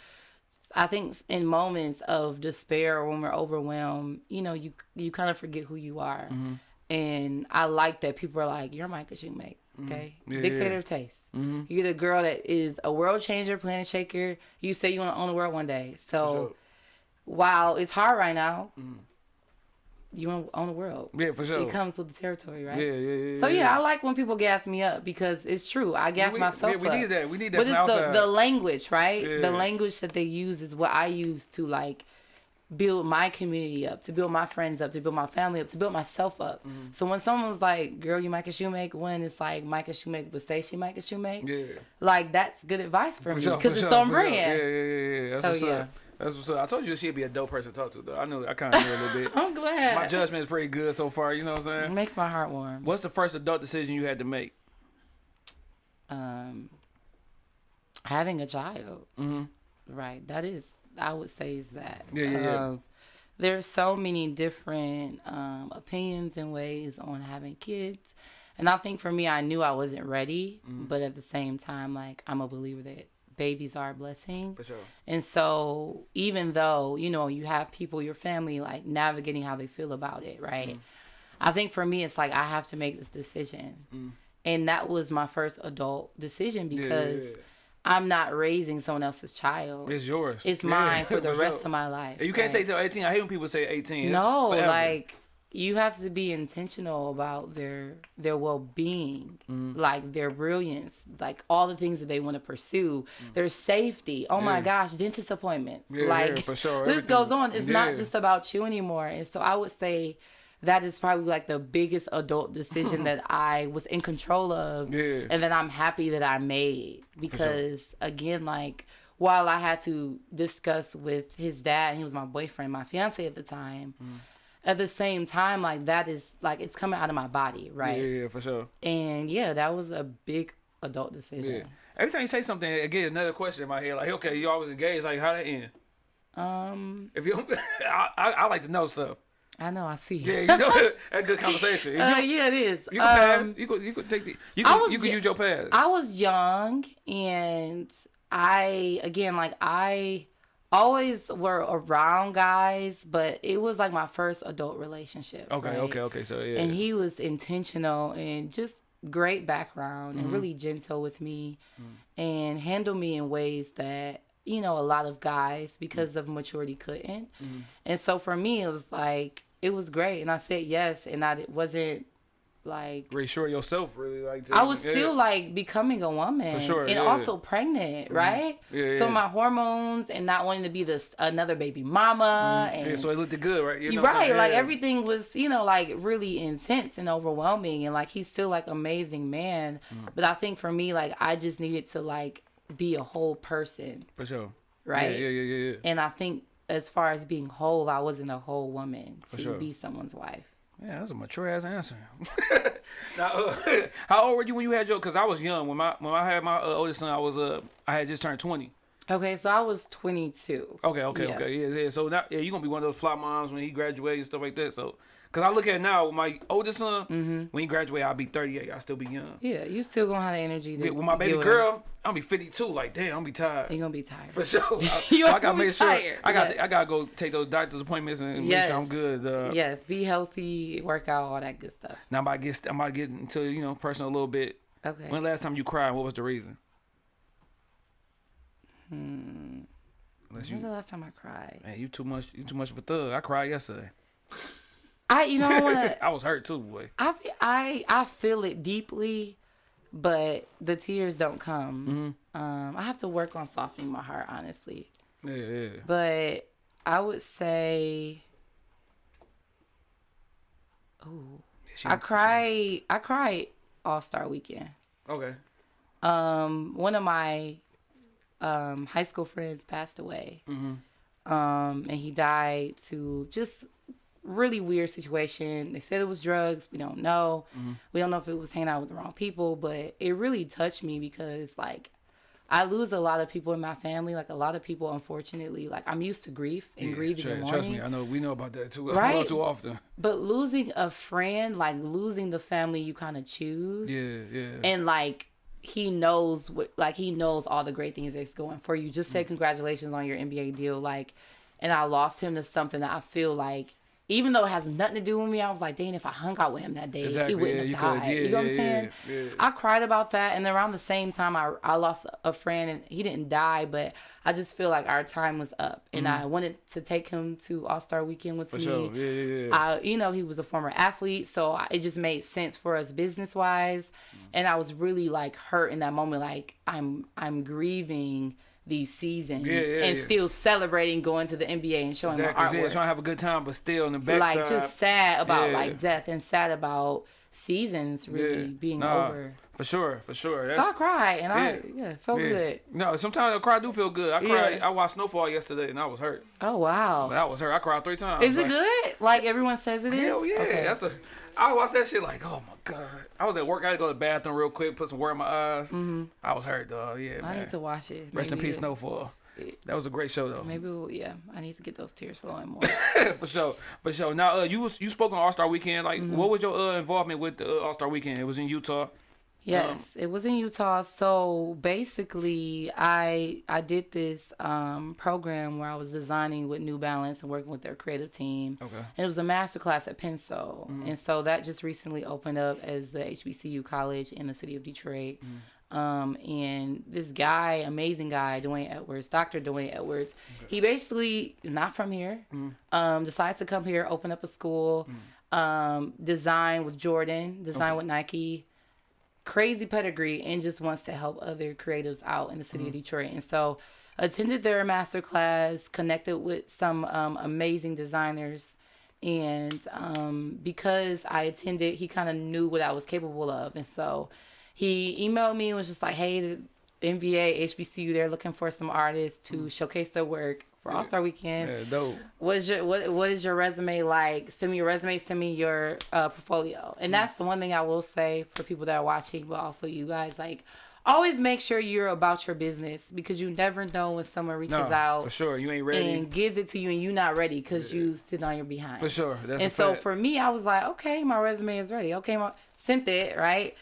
I think in moments of despair or when we're overwhelmed, you know, you you kind of forget who you are. Mm-hmm. And I like that people are like, "You're Micah Shoemake, okay? Mm-hmm. Yeah, Dictator of taste. Mm-hmm. You're the girl that is a world changer, planet shaker. You say you want to own the world one day. So sure. while it's hard right now, you own the world. Yeah, for sure. It comes with the territory, right? yeah, yeah, yeah. So yeah, I like when people gas me up because it's true. I gas we, myself yeah, we up. need that. We need that But it's the, outside. the language, right? Yeah. The language that they use is what I use to like build my community up, to build my friends up, to build my family up, to build myself up. Mm-hmm. So when someone's like, "Girl, you Micah Shoemake," when it's like Micah Shoemake, but say she Micah Shoemake, yeah. like that's good advice for, For me sure, because for it's sure, on for sure. Yeah, yeah, yeah, yeah. That's So, yeah. up. That's what's up. I told you she'd be a dope person to talk to, though. I knew. I kind of knew a little bit. I'm glad. My judgment is pretty good so far. You know what I'm saying? It makes my heart warm. What's the first adult decision you had to make? um having a child Mhm. right that is i would say is that Yeah, yeah, yeah. Um, there's so many different um opinions and ways on having kids and i think for me i knew i wasn't ready Mm. but at the same time like i'm a believer that babies are a blessing For sure. and so even though, you know, you have people, your family like navigating how they feel about it, right? Mm-hmm. I think for me it's like I have to make this decision. Mm. And that was my first adult decision because yeah. I'm not raising someone else's child. It's yours. It's Yeah, mine for the rest of my life. You can't say till 18. I hate when people say 18. It's no, forever. like you have to be intentional about their their well being, Mm. like their brilliance, like all the things that they want to pursue, their safety. Oh my Mm. Gosh, dentist appointments. Yeah, yeah, like for sure, this goes on. It's Yeah. not just about you anymore. And so I would say that is probably like the biggest adult decision that I was in control of Yeah. and that I'm happy that I made because again like while I had to discuss with his dad, he was my boyfriend, my fiance at the time. Mm. At the same time, like that is like it's coming out of my body, right? Yeah, yeah, for sure. And yeah, that was a big adult decision. Yeah. Every time you say something, get another question in my head. Like, okay, you always engaged. Like, how that end? Um, If you, I, I, I like to know stuff. I know, I see. Yeah, you know, that's good conversation. If Uh, yeah, it is. you can pass. Um, You could, you could take the. You can, was you can use your pass. I was young and I again like I always were around guys, but it was like my first adult relationship. okay, right? okay, okay. So yeah. And he was intentional and just great background Mm-hmm. and really gentle with me Mm. and handled me in ways that you know a lot of guys because of maturity couldn't. Mm-hmm. And so for me it was like it was great and I said yes and I wasn't like reassure yourself, really. Like, I was yeah. still like becoming a woman For sure, and yeah. Mm-hmm. also pregnant, right? Yeah, So my hormones and not wanting to be this another baby mama and Mm-hmm. Yeah, so it looked good, right? You know you're what I'm right, like everything was, you know, like really intense and overwhelming and like he's still like amazing man. Mm. But I think for me like I just needed to like be a whole person, For sure. right? Yeah, yeah, yeah, yeah. yeah. And I think as far as being whole, I wasn't a whole woman to sure. be someone's wife. Yeah, that's a mature ass answer. now, uh, how old were you when you had your? Because I was young when my when I had my uh, oldest son. I was uh I had just turned twenty. Okay, so I was 22. Okay, okay, Yeah. okay. Yeah, yeah. So now, yeah, you gonna be one of those fly moms when he graduates and stuff like that. So, cause I look at it now, with my oldest son, Mm-hmm. when he graduate, I'll be thirty eight. I'll still be young. Yeah, you still gonna have the energy to Yeah, with my baby with him. girl, I'll be fifty two. Like, damn, I'm be tired. You're gonna be tired. For sure. I, You I gotta be make sure. tired. I got. To I gotta go take those doctor's appointments and make Yes. sure I'm good. Uh, yes, be healthy, work out, all that good stuff. Now I'm about to get. I'm about to get into you know personal a little bit. Okay. When last time you cried? What was the reason? Hmm. Unless When's you, the last time I cried? man, you too much. You too much of a thug. I cried yesterday. I you know I to I was hurt too, boy. I I I feel it deeply, but the tears don't come. Um, I have to work on softening my heart, honestly. Yeah, yeah. But I would say, oh, I cried. I cried All Star Weekend. Okay. Um, one of my um high school friends passed away. Um, and he died to just really weird situation. They said it was drugs. We don't know. We don't know if it was hanging out with the wrong people, but it really touched me because like I lose a lot of people in my family. Like a lot of people, unfortunately, like I'm used to grief and Yeah, grieving trust, me, I know we know about that too. Right. Too often. But losing a friend, like losing the family you kind of choose, Yeah, yeah. and like he knows what, like he knows all the great things that's going for you. Just Mm. say congratulations on your NBA deal, like. And I lost him to something that I feel like, even though it has nothing to do with me, I was like, dang, if I hung out with him that day, Exactly, he wouldn't yeah, have died. yeah, you know what I'm yeah, saying? yeah, yeah. I cried about that, and around the same time, I I lost a friend, and he didn't die, but I just feel like our time was up, and I wanted to take him to All Star Weekend with Mm-hmm. For me. sure. Yeah, yeah, yeah. I, you know, he was a former athlete, so I- it just made sense for us business wise. And I was really like hurt in that moment. Like I'm, I'm grieving these seasons Yeah, yeah, and yeah. still celebrating going to the NBA and showing exactly. my Yeah, trying to have a good time, but still in the back. like just sad about like death and sad about seasons really yeah. being Nah, over. For sure, for sure. So That's, I cried and I yeah. yeah felt yeah. good. No, sometimes I cry do feel good. I cried. I watched Snowfall yesterday and I was hurt. Oh wow, But I was hurt. I cried three times. is it Like, good? Like everyone says it is. Hell yeah. Okay. That's a. I watched that shit like, oh my god. I was at work. I had to go to the bathroom real quick, put some water in my eyes. Mm-hmm. I was hurt, though. Yeah, I man. need to watch it. Rest in peace, it- Snowfall. That was a great show, though. Maybe we'll, yeah, I need to get those tears flowing more. for sure, for sure. Now, uh, you was you spoke on All Star Weekend. Like, Mm-hmm. what was your uh, involvement with the uh, All Star Weekend? It was in Utah. Yes, it was in Utah. So basically, I I did this um, program where I was designing with New Balance and working with their creative team. Okay. And it was a master class at Pensole, and so that just recently opened up as the HBCU college in the city of Detroit. Um, and this guy, amazing guy, D'Wayne Edwards, Dr. D'Wayne Edwards, he basically is not from here. Um, decides to come here, open up a school, um, design with Jordan, design with Nike crazy pedigree and just wants to help other creatives out in the city of Detroit. And so attended their master class, connected with some um, amazing designers. And um, because I attended, he kind of knew what I was capable of. And so he emailed me and was just like, hey, the NBA, HBCU, they're looking for some artists to showcase their work for All Star Weekend Yeah, dope. what is your what what is your resume like? Send me your resume, send me your uh, portfolio. And that's the one thing I will say for people that are watching, but also you guys like always make sure you're about your business because you never know when someone reaches No, out for sure. You ain't ready. and gives it to you and you're not ready because you sit on your behind. for sure. That's And so fact. for me, I was like, okay, my resume is ready. Okay, my sent it right.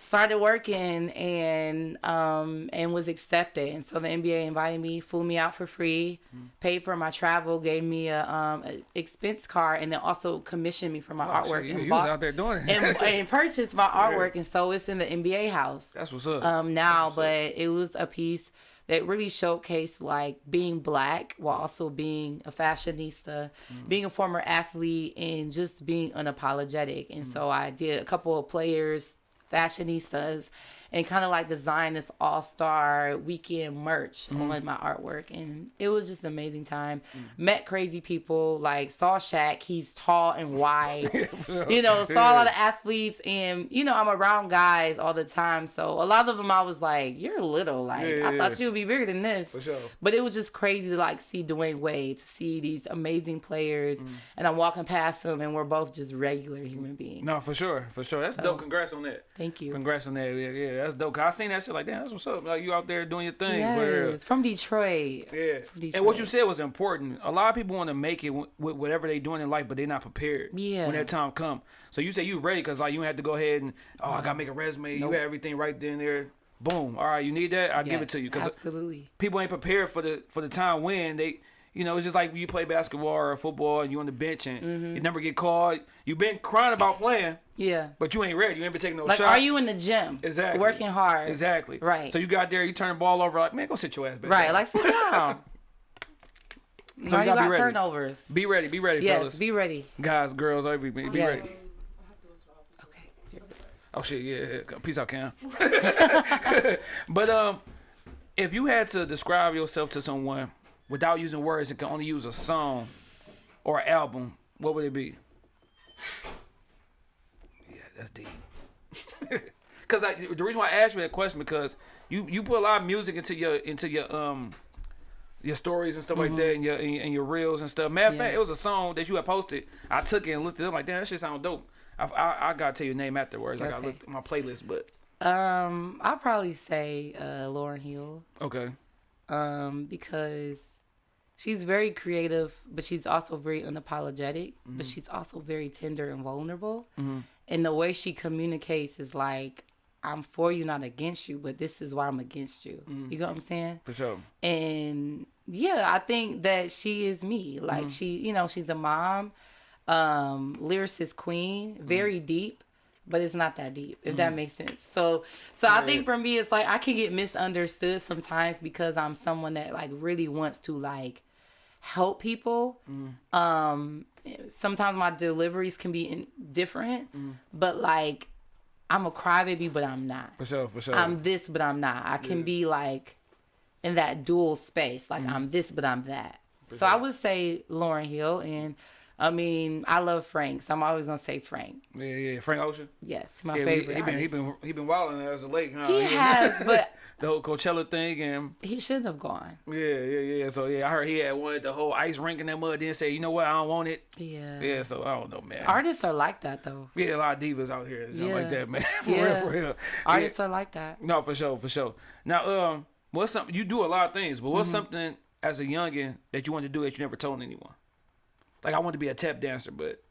Started working and um and was accepted. And so the NBA invited me, flew me out for free, Mm. paid for my travel, gave me a um a expense card, and then also commissioned me for my Oh, artwork shit, and you was bought out there doing it. and, and purchased my artwork. And so it's in the NBA house That's what's up. um now but it was a piece that really showcased like being black while also being a fashionista being a former athlete and just being unapologetic and so i did a couple of players fashionistas and kind of like design this all-star weekend merch on my artwork and it was just an amazing time met crazy people like saw Shaq he's tall and wide you know saw a lot of athletes and you know i'm around guys all the time so a lot of them i was like you're little like Yeah, i thought yeah. you would be bigger than this For sure. but it was just crazy to like see Dwyane Wade, to see these amazing players, Mm. and I'm walking past them, and we're both just regular human beings. no, for sure, for sure. That's dope. Congrats on that. Thank you. Congrats on that. Yeah, yeah, that's dope. 'Cause I seen that shit like, damn, that's what's up. Like you out there doing your thing. for real. Uh, yes, from Detroit. Yeah. From And what you said was important. A lot of people want to make it with whatever they doing in life, but they're not prepared. Yeah. When that time come. So you say you ready because like you had to go ahead and oh I gotta make a resume. You Nope. had everything right there and there. Boom. All right, you need that. I'll give it to you because uh, absolutely. people ain't prepared for the for the time when they. You know, it's just like when you play basketball or football and you on the bench and Mm-hmm. you never get called. You've been crying about playing, Yeah. but you ain't ready. You ain't been taking no Like, shots. are you in the gym? Exactly. Working hard. Exactly. Right. So you got there, you turn the ball over, like, man, go sit your ass back. Right. down. Like sit down. No, you you gotta be turnovers. Be ready, be ready, Yes, fellas. be ready. Guys, girls, everybody, be Yes. ready. Okay. Oh shit, yeah, yeah. Peace out, Cam. but um, if you had to describe yourself to someone without using words and can only use a song or album, what would it be? Yeah, that's deep. Cause I, the reason why I asked you that question because you you put a lot of music into your into your um your stories and stuff like that and your and your- reels and stuff. Matter of Mm-hmm. Yeah. fact, it was a song that you had posted. I took it and looked it up like, damn, that shit sound dope. I, I, I gotta tell you your name afterwards. Like I Okay. looked at my playlist, but Um, I'll probably say uh, Lauryn Hill. okay. um, because she's very creative, but she's also very unapologetic. But Mm-hmm. she's also very tender and vulnerable. And the way she communicates is like, "I'm for you, not against you, but this is why I'm against you." Mm. You know what I'm saying? For sure. And yeah, I think that she is me. Like Mm-hmm. she, you know, she's a mom, um, lyricist queen, Mm-hmm. very deep, but it's not that deep, if that makes sense. So so I think for me it's like I can get misunderstood sometimes because I'm someone that like really wants to like help people. Um sometimes my deliveries can be in, different, but like I'm a crybaby, but I'm not. For sure. For sure. I'm this, but I'm not. I can be like in that dual space. Like Mm-hmm. I'm this, but I'm that. So I would say Lauryn Hill, and I mean I love Frank, so I'm always gonna say Frank. yeah, yeah. Frank Ocean. Yes, my Yeah, favorite. he been he been he been wilding as a lake. Huh? He Yeah. has, but the whole Coachella thing and he shouldn't have gone. yeah, yeah, yeah. So yeah, I heard he had wanted the whole ice rink in that mud. Then say, you know what, I don't want it. Yeah. Yeah, so I don't know, man. Artists are like that though. Yeah, a lot of divas out here, something like that, man. for Yeah. real, for real. Artists are like that. No, for sure, for sure. Now, um, what's something you do a lot of things, but what's something as a youngin that you wanted to do that you never told anyone? Like I wanted to be a tap dancer, but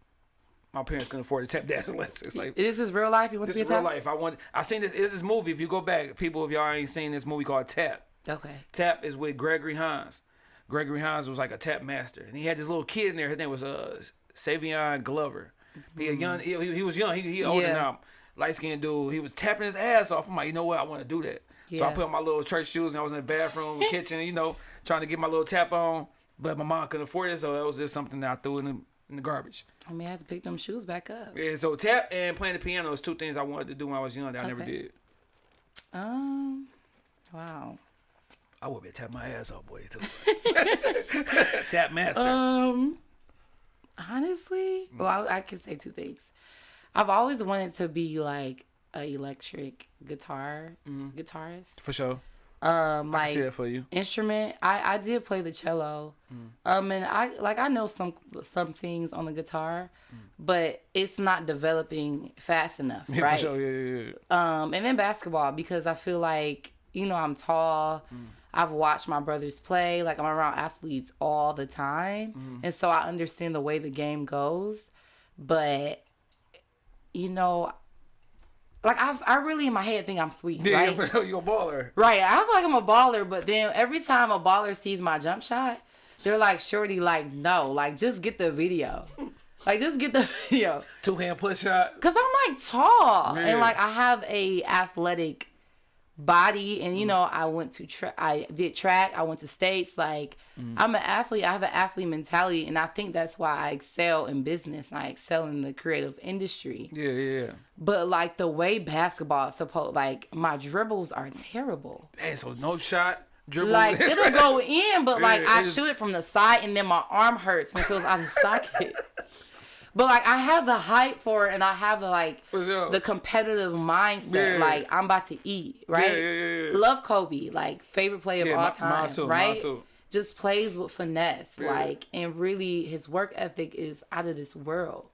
my parents couldn't afford a tap dancing lessons. Like This is real life. You want this to is be a real tap? life. I want. I seen this. This is movie. If you go back, people, if y'all ain't seen this movie called Tap. Okay. Tap is with Gregory Hines. Gregory Hines was like a tap master, and he had this little kid in there. His name was uh Savion Glover. He a young. He, he was young. He, he older Yeah. now. Light skinned dude. He was tapping his ass off. I'm like, you know what? I want to do that. So I put on my little church shoes and I was in the bathroom, kitchen, you know, trying to get my little tap on. But my mom couldn't afford it, so that was just something that I threw in the, in the garbage. I mean, I had to pick them shoes back up. Yeah, so tap and playing the piano is two things I wanted to do when I was young that I never did. Um. Wow. I would be tap my ass off, boy. too. tap master. Um, honestly, well, I, I can say two things. I've always wanted to be like a electric guitar guitarist. For sure. Um, like that for you. instrument. I I did play the cello. Mm. Um, and I like I know some some things on the guitar, Mm. but it's not developing fast enough, Yeah, right? sure. Yeah, yeah. Um, and then basketball because I feel like you know I'm tall. Mm. I've watched my brothers play. Like I'm around athletes all the time, Mm-hmm. and so I understand the way the game goes. But you know, like I I really in my head think I'm sweet, Yeah, right? You're a baller. Right. I feel like I'm a baller, but then every time a baller sees my jump shot, they're like, "Shorty, like no, like just get the video." Like just get the video. Two hand push shot. Cause I'm like tall Yeah. and like I have a athletic body and you Mm. know I went to tra- I did track I went to states like Mm. I'm an athlete I have an athlete mentality and I think that's why I excel in business and I excel in the creative industry Yeah, yeah, yeah. but like the way basketball supposed like my dribbles are terrible Hey, so no shot, dribble. like it'll go in, but like Yeah, I shoot it from the side, and then my arm hurts and it feels out of socket. But like I have the hype for it, and I have the like sure. the competitive mindset. Yeah. Like I'm about to eat, right? Yeah, yeah. Love Kobe, like favorite player of all mi- time, mine too, mine right? Just plays with finesse, like, and really his work ethic is out of this world.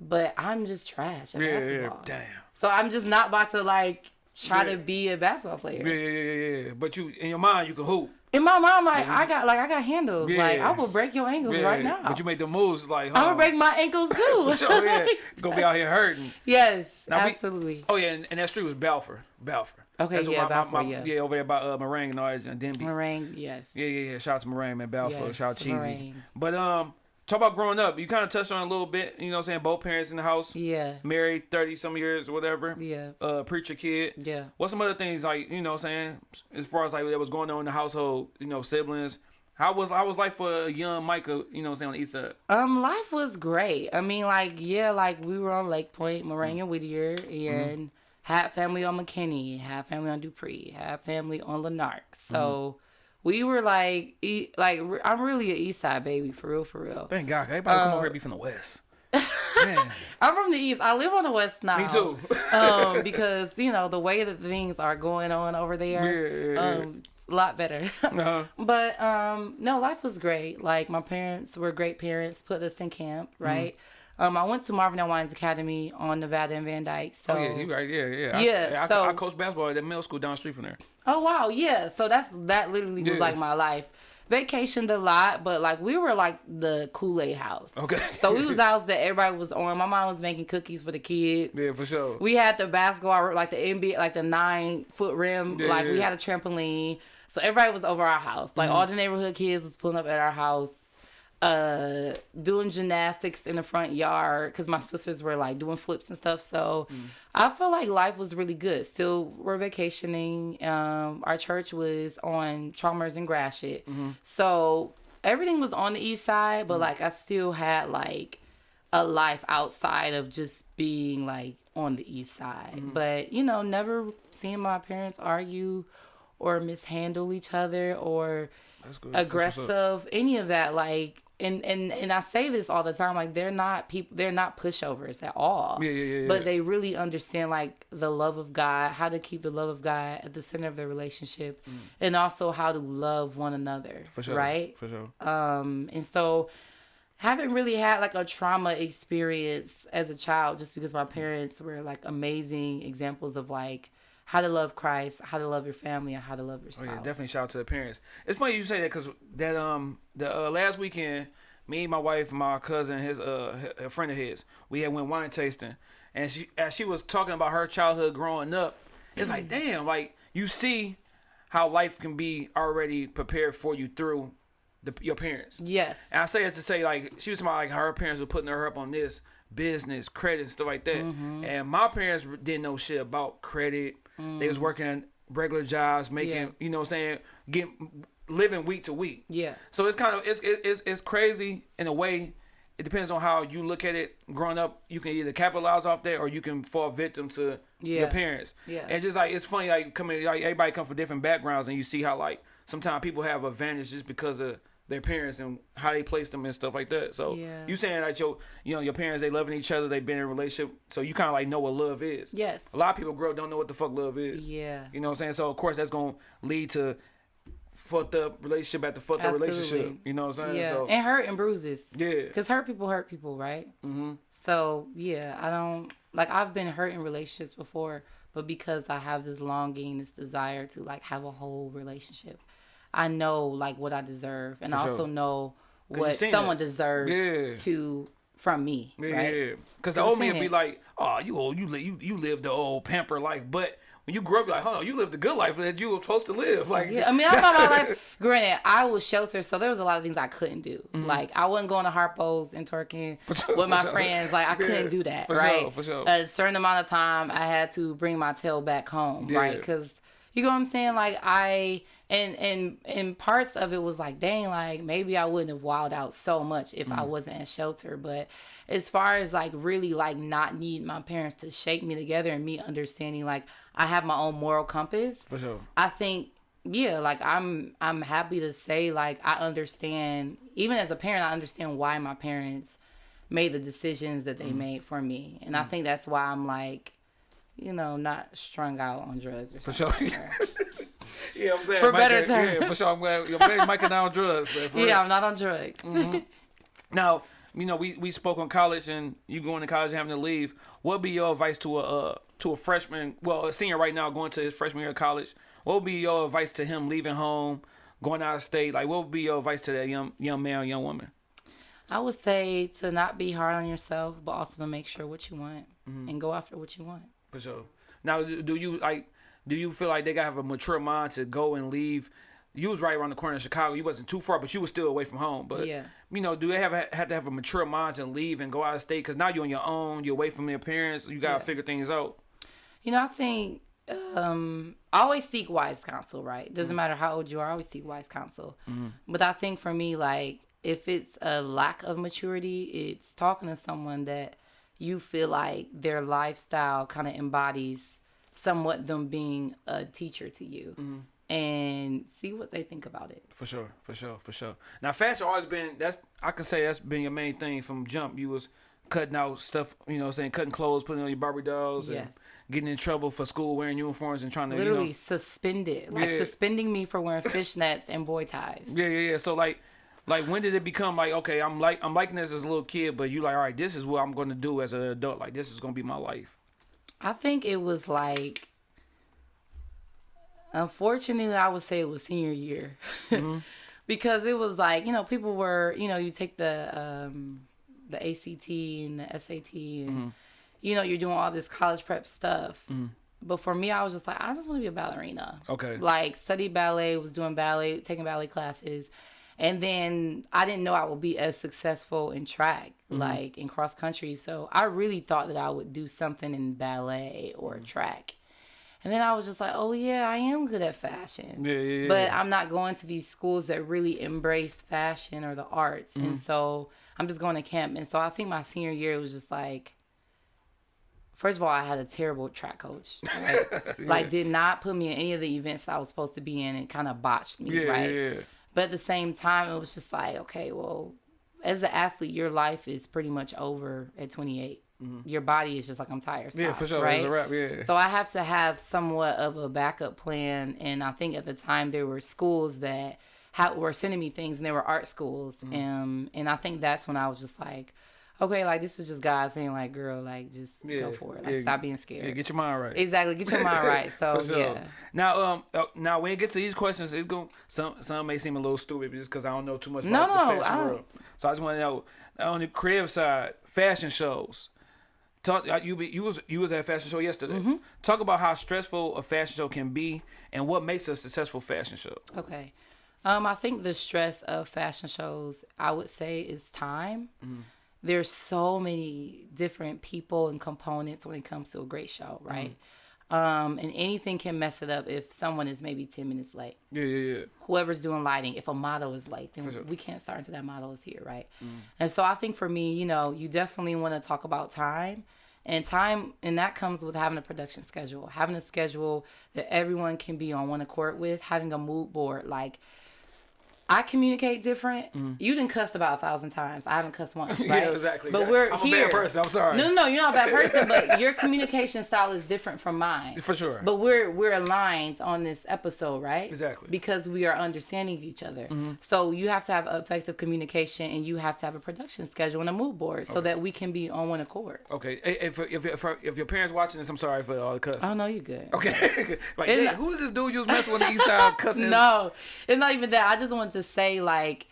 But I'm just trash at Mm-hmm. basketball. Damn. So I'm just not about to like try to be a basketball player. Yeah, yeah, yeah, yeah. But you, in your mind, you can hoop. In my mind, like I got like I got handles. Like I will break your ankles Yeah, right now. But you make the moves like, I'm gonna break my ankles too. Sure, yeah. Gonna be out here hurting. yes, Now we- absolutely. Oh yeah, and, and that street was Balfour. Balfour. Okay, That's yeah, my, Balfour, my, my, yeah. over there by uh, Morang and all that, and Denby. Morang, yes. Yeah, yeah, yeah. Shout out to Morang, man. Balfour. Yes, Shout out Cheesy. Morang. But um, talk about growing up. You kind of touched on a little bit. You know what I'm saying? Both parents in the house. Yeah, Married 30 some years or whatever. yeah, Uh, preacher kid. yeah. What's some other things like you know what I'm saying as far as like that was going on in the household? You know, siblings, How was how was life for a young Micah? You know, what I'm saying on the east side. Um, life was great. I mean, like, yeah, like we were on Lake Point, Morang Mm-hmm. and Whittier, and had family on McKinney, had family on Dupree, had family on Lanark. So Mm-hmm. We were like, e- like I'm really an East Side baby, for real, for real. Thank God, everybody come over here be from the west. I'm from the East. I live on the West now. me too. um, because you know the way that things are going on over there, Yeah, yeah, yeah. um, a lot better. Uh-huh. But um, no, life was great. Like my parents were great parents, put us in camp, Mm-hmm. Um, I went to Marvin L. Winans Academy on Nevada and Van Dyke. So Oh yeah, you right. Yeah, yeah. Yeah, I, I, so- I coached basketball at that middle school down the street from there. Oh wow, yeah. So that's that literally was Yeah. like my life. Vacationed a lot, but like we were like the Kool Aid house. Okay. So we was house that everybody was on. My mom was making cookies for the kids. yeah, for sure. We had the basketball, like the NBA, like the nine foot rim. Yeah, like we had a trampoline. So everybody was over our house. Like Mm-hmm. all the neighborhood kids was pulling up at our house, uh, doing gymnastics in the front yard because my sisters were like doing flips and stuff. So Mm. I felt like life was really good. Still, we're vacationing. Um, our church was on Chalmers and Gratiot. Mm-hmm. So everything was on the east side, but like I still had like a life outside of just being like on the east side. Mm-hmm. But you know, never seeing my parents argue or mishandle each other or That's good. That's what's up. aggressive, any of that. Like, and and and I say this all the time. Like, they're not people. They're not pushovers at all. Yeah, yeah, yeah, But yeah. they really understand like the love of God, how to keep the love of God at the center of their relationship, and also how to love one another. Mm. For sure. Right. For sure. Um, and so haven't really had like a trauma experience as a child just because my parents were like amazing examples of like how to love Christ, how to love your family, and how to love your Oh yeah, definitely shout out to the parents. It's funny you say that because that um the uh, last weekend, me, and my wife, my cousin, his uh a friend of his, we had went wine tasting, and she as she was talking about her childhood growing up, it's like damn, like you see how life can be already prepared for you through the, your parents. Yes. And I say it to say like she was talking about like her parents were putting her up on this business, credit, and stuff like that. Mm-hmm. And my parents didn't know shit about credit. They was working regular jobs, making Mm. Yeah. you know what I'm saying, getting living week to week. Yeah. So it's kind of it's it's it's crazy in a way. It depends on how you look at it. Growing up, you can either capitalize off that or you can fall victim to your parents. Yeah. And just like it's funny, like coming like everybody come from different backgrounds, and you see how like sometimes people have advantage just because of their parents and how they place them and stuff like that. So Yeah. you saying that your you know your parents they loving each other, they've been in a relationship, so you kind of like know what love is. Yes. A lot of people grow up don't know what the fuck love is. Yeah. You know what I'm saying? So of course that's gonna lead to fucked up relationship after fucked up relationship. You know what I'm saying? Yeah. So and hurt and bruises. yeah. Because hurt people hurt people, right? Mm-hmm. So yeah, I don't like I've been hurt in relationships before, but because I have this longing, this desire to like have a whole relationship, I know like what I deserve, and I For also sure. know what someone deserves Yeah. to from me, Yeah, right? yeah. Because the old man be like, "Oh, you old, you you you live the old pamper life," but when you grew up, like, "Huh, you lived the good life that you were supposed to live." Like, Yeah, I mean, I thought my life. Granted, I was sheltered, so there was a lot of things I couldn't do. Like I wasn't going to Harpo's and twerking sure, with my Mm-hmm. sure. friends. Like I Yeah, couldn't do that. for right? sure, for sure. A certain amount of time, I had to bring my tail back home. Right? Because you know what I'm saying. Like I and and and parts of it was like, dang, like maybe I wouldn't have wilded out so much if Mm. I wasn't at shelter. But as far as like really like not need my parents to shake me together and me understanding like I have my own moral compass. for sure. I think yeah, like I'm I'm happy to say like I understand even as a parent I understand why my parents made the decisions that they Mm. made for me. And I think that's why I'm like you know, not strung out on drugs or something. For sure. yeah, I'm glad. For Mike better ain't- Yeah, terms. for sure. I'm glad. I'm glad Mike and I on drugs. Man, for real. Yeah, I'm not on drugs. Mm-hmm. Now, you know, we, we spoke on college and you going to college and having to leave. What would be your advice to a uh, to a freshman, well, a senior right now going to his freshman year of college? What would be your advice to him leaving home, going out of state? Like, what would be your advice to that young young man or young woman? I would say to not be hard on yourself, but also to make sure what you want Mm-hmm. and go after what you want. For sure. Now, do do you like? Do you feel like they gotta have a mature mind to go and leave? You was right around the corner in Chicago. You wasn't too far, but you was still away from home. But Yeah. you know, do they have had to have a mature mind to leave and go out of state? Because now you're on your own. You're away from your parents. You gotta Yeah. figure things out. You know, I think um always seek wise counsel, right? Doesn't matter how old you are, I always seek wise counsel. But I think for me, like if it's a lack of maturity, it's talking to someone that you feel like their lifestyle kind of embodies somewhat them being a teacher to you. Mm-hmm. And see what they think about it. For sure, for sure, for sure. Now, fashion always been that's I can say that's been your main thing from jump. You was cutting out stuff, you know, I'm saying cutting clothes, putting on your Barbie dolls, Yes. and getting in trouble for school wearing uniforms and trying to Literally You know, suspended, like Yeah. suspending me for wearing fishnets and boy ties. yeah, yeah, yeah. So like, like when did it become like okay, I'm like I'm liking this as a little kid, but you like all right, this is what I'm going to do as an adult. Like this is going to be my life. I think it was like, unfortunately, I would say it was senior year. Mm-hmm. because it was like, you know, people were, you know, you take the, um, the ACT and the SAT and, mm-hmm. you know, you're doing all this college prep stuff. Mm-hmm. But for me, I was just like, I just want to be a ballerina. Okay. Like, studied ballet, was doing ballet, taking ballet classes. And then I didn't know I would be as successful in track, like in cross country. So I really thought that I would do something in ballet or track. And then I was just like, oh, yeah, I am good at fashion. Yeah, yeah, yeah, But. I'm not going to these schools that really embrace fashion or the arts. Mm-hmm. And so I'm just going to camp. And so I think my senior year was just like, first of all, I had a terrible track coach. Right? Like, did not put me in any of the events I was supposed to be in and kind of botched me, Yeah, right? But at the same time, it was just like, okay, well, as an athlete, your life is pretty much over at 28. Your body is just like, I'm tired. Yeah, for sure. Right? A wrap, yeah. So I have to have somewhat of a backup plan. And I think at the time there were schools that had, were sending me things and they were art schools. Mm-hmm. Um, and I think that's when I was just like, okay, like this is just God saying like, girl, like just Yeah, go for it. Like yeah, stop being scared. Yeah, get your mind right. exactly. Get your mind right. So sure. yeah. Now, um, uh, now when it gets to these questions, it's going some some may seem a little stupid just because I don't know too much about no, the fashion don't- world. So I just want to know on the creative side, fashion shows. Talk uh, you be, you was you was at a fashion show yesterday. Mm-hmm. Talk about how stressful a fashion show can be and what makes a successful fashion show. Okay. Um, I think the stress of fashion shows, I would say, is time. There's so many different people and components when it comes to a great show, right? Um, and anything can mess it up if someone is maybe 10 minutes late. Yeah, yeah, yeah. Whoever's doing lighting, if a model is late, then sure. we can't start until that model is here, right? And so I think for me, you know, you definitely want to talk about time. And time, and that comes with having a production schedule, having a schedule that everyone can be on one accord with, having a mood board. Like, I communicate different. Mm. You didn't cuss about a thousand times. I haven't cussed once, right? Yeah, exactly. But Yeah. we're I'm a bad here. person, I'm sorry. No, no, no, you're not a bad person, but your communication style is different from mine. For sure. But we're we're aligned on this episode, right? Exactly. Because we are understanding each other. Mm-hmm. So you have to have effective communication, and you have to have a production schedule and a mood board, so that we can be on one accord. Okay, if if if, if your parents watching this, I'm sorry for all the cussing. Oh no, you're good. Okay, like hey, who is this dude you was messing with the east side cussing? No, it's not even that. I just wanted to say like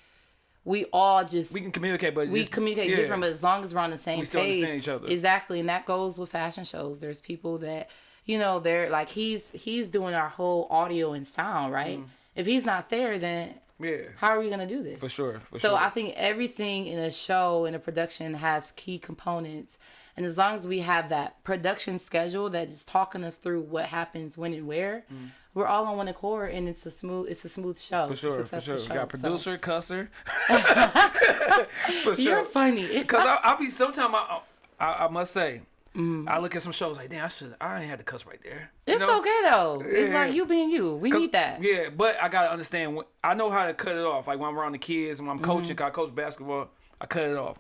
we all just we can communicate, but we just- communicate yeah. different, but as long as we're on the same We still page, understand each other. exactly, and that goes with fashion shows. There's people that you know they're like he's he's doing our whole audio and sound, right? Mm. If he's not there, then yeah, how are we gonna do this? for sure. For so sure. I think everything in a show in a production has key components. And as long as we have that production schedule that is talking us through what happens when and where, we're all on one accord and it's a smooth it's a smooth show. Mm. For sure, for sure. We got producer, cusser. for You're sure. funny. Cause I, I'll be sometimes I, I I must say Mm-hmm. I look at some shows like damn I should I ain't had to cuss right there. You It's know? okay though. It's Yeah. like you being you. We need that. Yeah, but I gotta understand. When, I know how to cut it off. Like when I'm around the kids and when I'm coaching, Mm-hmm. 'cause I coach basketball, I cut it off.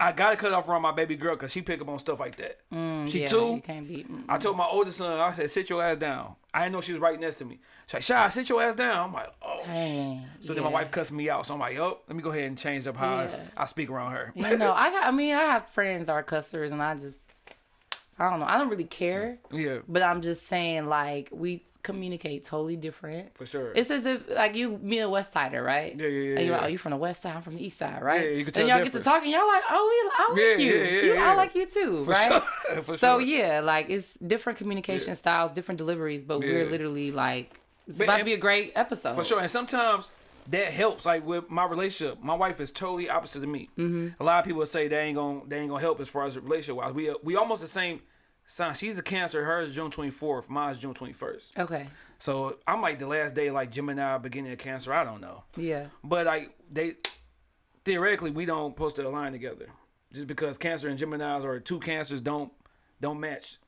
I gotta cut off around my baby girl because she pick up on stuff like that. she Mm, yeah, two. You can't be. mm. I told my oldest son, I said, sit your ass down. I didn't know she was right next to me. She's like, Shy, sit your ass down. I'm like, oh. Dang, So then my wife cussed me out. So I'm like, oh, let me go ahead and change up how Yeah. I, I speak around her. You know, I got. I mean, I have friends that are cussers, and I just. I don't know. I don't really care. yeah, But I'm just saying, like, we communicate totally different. for sure. It's as if like you me a West Sider, right? Yeah, yeah, yeah, And you're like, oh, you from the West Side, I'm from the East Side, right? Yeah, you can tell. And y'all get to talking, y'all like, oh, we, I like Yeah, you. yeah, yeah, you yeah. I like you too, For right? sure. For So sure. yeah, like it's different communication styles, different deliveries, but we're literally like, it's But- about to be a great episode. For sure. And sometimes that helps. Like with my relationship, my wife is totally opposite of me. Mm-hmm. A lot of people say they ain't gonna they ain't gonna help as far as relationship wise. We we almost the same son, she's a Cancer. Hers is June twenty fourth. Mine's June twenty first. Okay. So I'm like the last day, like Gemini, beginning of Cancer. I don't know, Yeah. but like they theoretically we don't supposed to align together, just because Cancer and Gemini's or two Cancers don't don't match.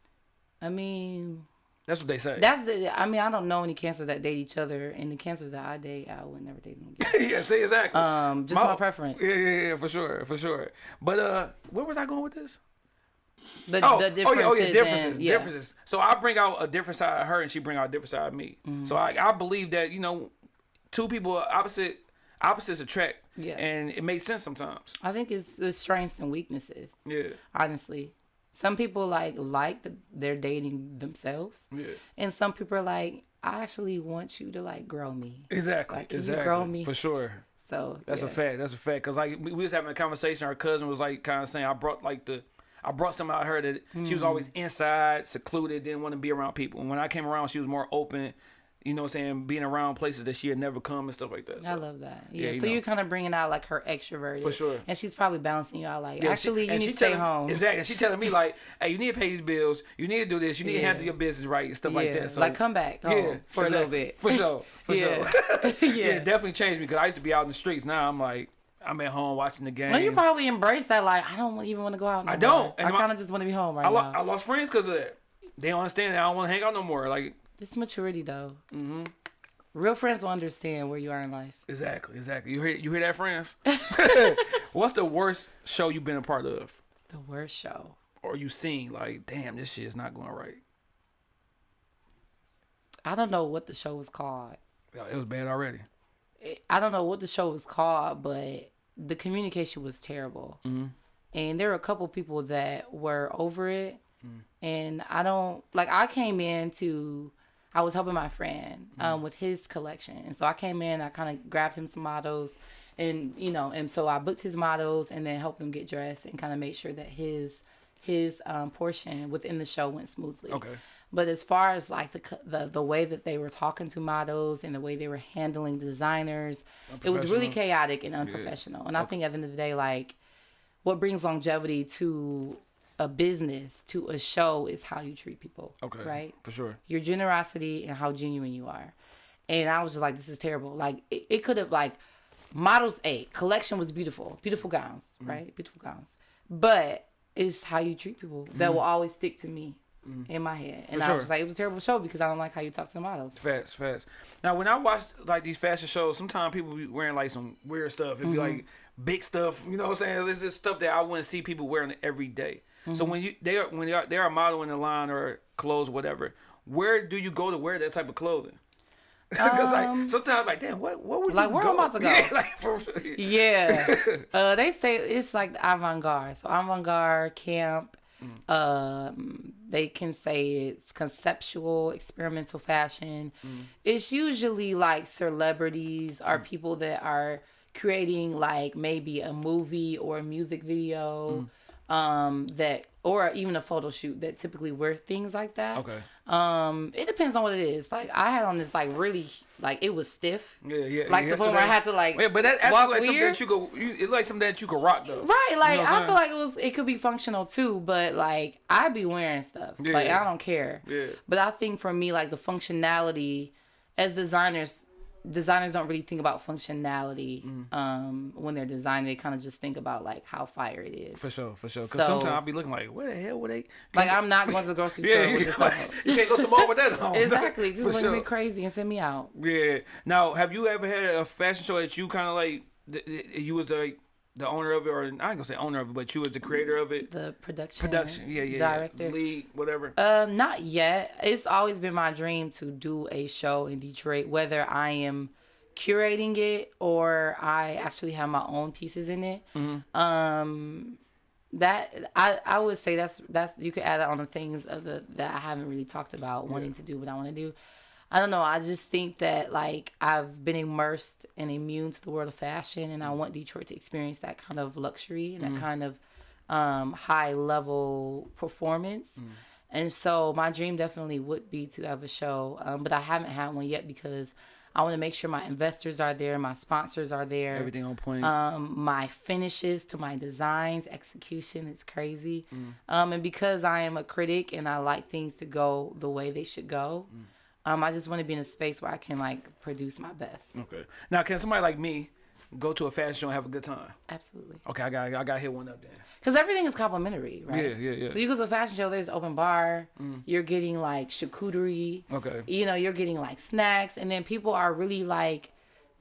I mean, That's what they say. that's the. I mean, I don't know any cancers that date each other, and the cancers that I date, I would never date them again. yeah, see exactly. Um, just my preference. Yeah, yeah, yeah, for sure, for sure. But uh, where was I going with this? The, Oh, the oh yeah, oh yeah, differences, and- yeah. differences. So I bring out a different side of her, and she bring out a different side of me. Mm-hmm. So I, I believe that you know, two people opposite opposites attract. Yeah. and it makes sense sometimes. I think it's the strengths and weaknesses. Yeah, Honestly, some people like like that they're dating themselves, yeah, and some people are like, I actually want you to like grow me. exactly, Like, can you exactly, grow me? for sure. So That's a fact. That's a fact. Cause like we we was having a conversation. Our cousin was like kind of saying, I brought like the. I brought something out of her that she Mm. was always inside, secluded, didn't want to be around people. And when I came around, she was more open, you know what I'm saying, being around places that she had never come and stuff like that. I love that. Yeah, Yeah. you so know. you're kind of bringing out like her extroverted. For sure. And she's probably balancing you out like, Yeah, she- actually, you need she to stay telling- home. Exactly. And she telling me like, hey, you need to pay these bills. You need to do this. You need to handle your business right and stuff like that. So like, come back home for a little bit. For sure. For Yeah. sure. yeah. Yeah. it definitely changed me because I used to be out in the streets. Now I'm like, I'm at home watching the game. Well, you probably embrace that. Like, I don't even want to go out. No I don't, more. and I kind of just want to be home right I, now. I lost friends because of that. They don't understand that I don't want to hang out no more. Like, It's maturity though. Mm-hmm. Real friends will understand where you are in life. exactly, exactly. You hear, you hear that, friends? What's the worst show you've been a part of, The worst show. or you seen? Like, damn, this shit is not going right. I don't know what the show was called. It was bad already. I don't know what the show was called, but the communication was terrible. Mm-hmm. And there were a couple people that were over it. Mm. And I don't like. I came in to. I was helping my friend um, with his collection, and so I came in. I kind of grabbed him some models, and you know, and so I booked his models, and then helped him get dressed, and kind of made sure that his his um, portion within the show went smoothly. Okay. But as far as like the the the way that they were talking to models and the way they were handling designers, it was really chaotic and unprofessional. And I think at the end of the day, like what brings longevity to a business, to a show, is how you treat people. Okay. Right. For sure. Your generosity and how genuine you are. And I was just like, this is terrible. Like it, it could have like models A collection was beautiful, beautiful gowns, Mm-hmm. right? Beautiful gowns. But it's how you treat people that will always stick to me in my head. And I Mm-hmm. sure. was just like, it was a terrible show because I don't like how you talk to the models. Fast, fast. Now, when I watch like these fashion shows, sometimes people be wearing like some weird stuff. It'd be Mm-hmm. like big stuff. You know what I'm saying? This is stuff that I wouldn't see people wearing every day. So Mm-hmm. when you they are when they are they are modeling a line or clothes, whatever. Where do you go to wear that type of clothing? Because like sometimes like damn, what what would Um, like, you where go? I'm about to go? Yeah, like, for, Yeah. uh, they say it's like the avant garde. So avant garde camp. Mm. Um, they can say it's conceptual, experimental fashion. Mm. It's usually like celebrities or people that are creating like maybe a movie or a music video. Um, that or even a photo shoot that typically wear things like that. okay. Um, it depends on what it is. Like I had on this like really like it was stiff. Yeah, yeah. Like yeah, the point where I had to like Yeah, but that's actually like something weird. that you go. You, it's like something that you could rock though. Right, like know I'm feel like it was it could be functional too, but like I'd be wearing stuff. Yeah. Like I don't care. Yeah. But I think for me like the functionality as designers designers don't really think about functionality Mm. um when they're designing they kind of just think about like how fire it is. For sure, for sure. Because So- sometimes I'll be looking like, where the hell were they? Like I'm not going to the grocery Yeah, store you, with this can't- on. you can't go to mall with that on. Exactly. Look at me sure. crazy and send me out. Yeah. Now, have you ever had a fashion show that you kind of like? You was the the owner of it, or I ain't gonna say owner of it, but you was the creator of it. The production Production, yeah, yeah, director. yeah. lead, whatever. Um, not yet. It's always been my dream to do a show in Detroit, whether I am curating it or I actually have my own pieces in it. Um, that I I would say that's that's you could add it on the things of the that I haven't really talked about wanting to do what I want to do. I don't know. I just think that like I've been immersed and immune to the world of fashion, and I want Detroit to experience that kind of luxury and that kind of um, high level performance. And so my dream definitely would be to have a show, um, but I haven't had one yet because I want to make sure my investors are there, my sponsors are there. Everything on point. Um, my finishes to my designs, execution is crazy. Mm. Um, and because I am a critic and I like things to go the way they should go, Mm. Um, I just want to be in a space where I can like produce my best. okay. Now, can somebody like me go to a fashion show and have a good time? Absolutely. Okay, I got I got to hit one up then. Because everything is complimentary, right? Yeah, yeah, yeah. So you go to a fashion show, there's open bar, you're getting like charcuterie. Okay. You know, you're getting like snacks, and then people are really like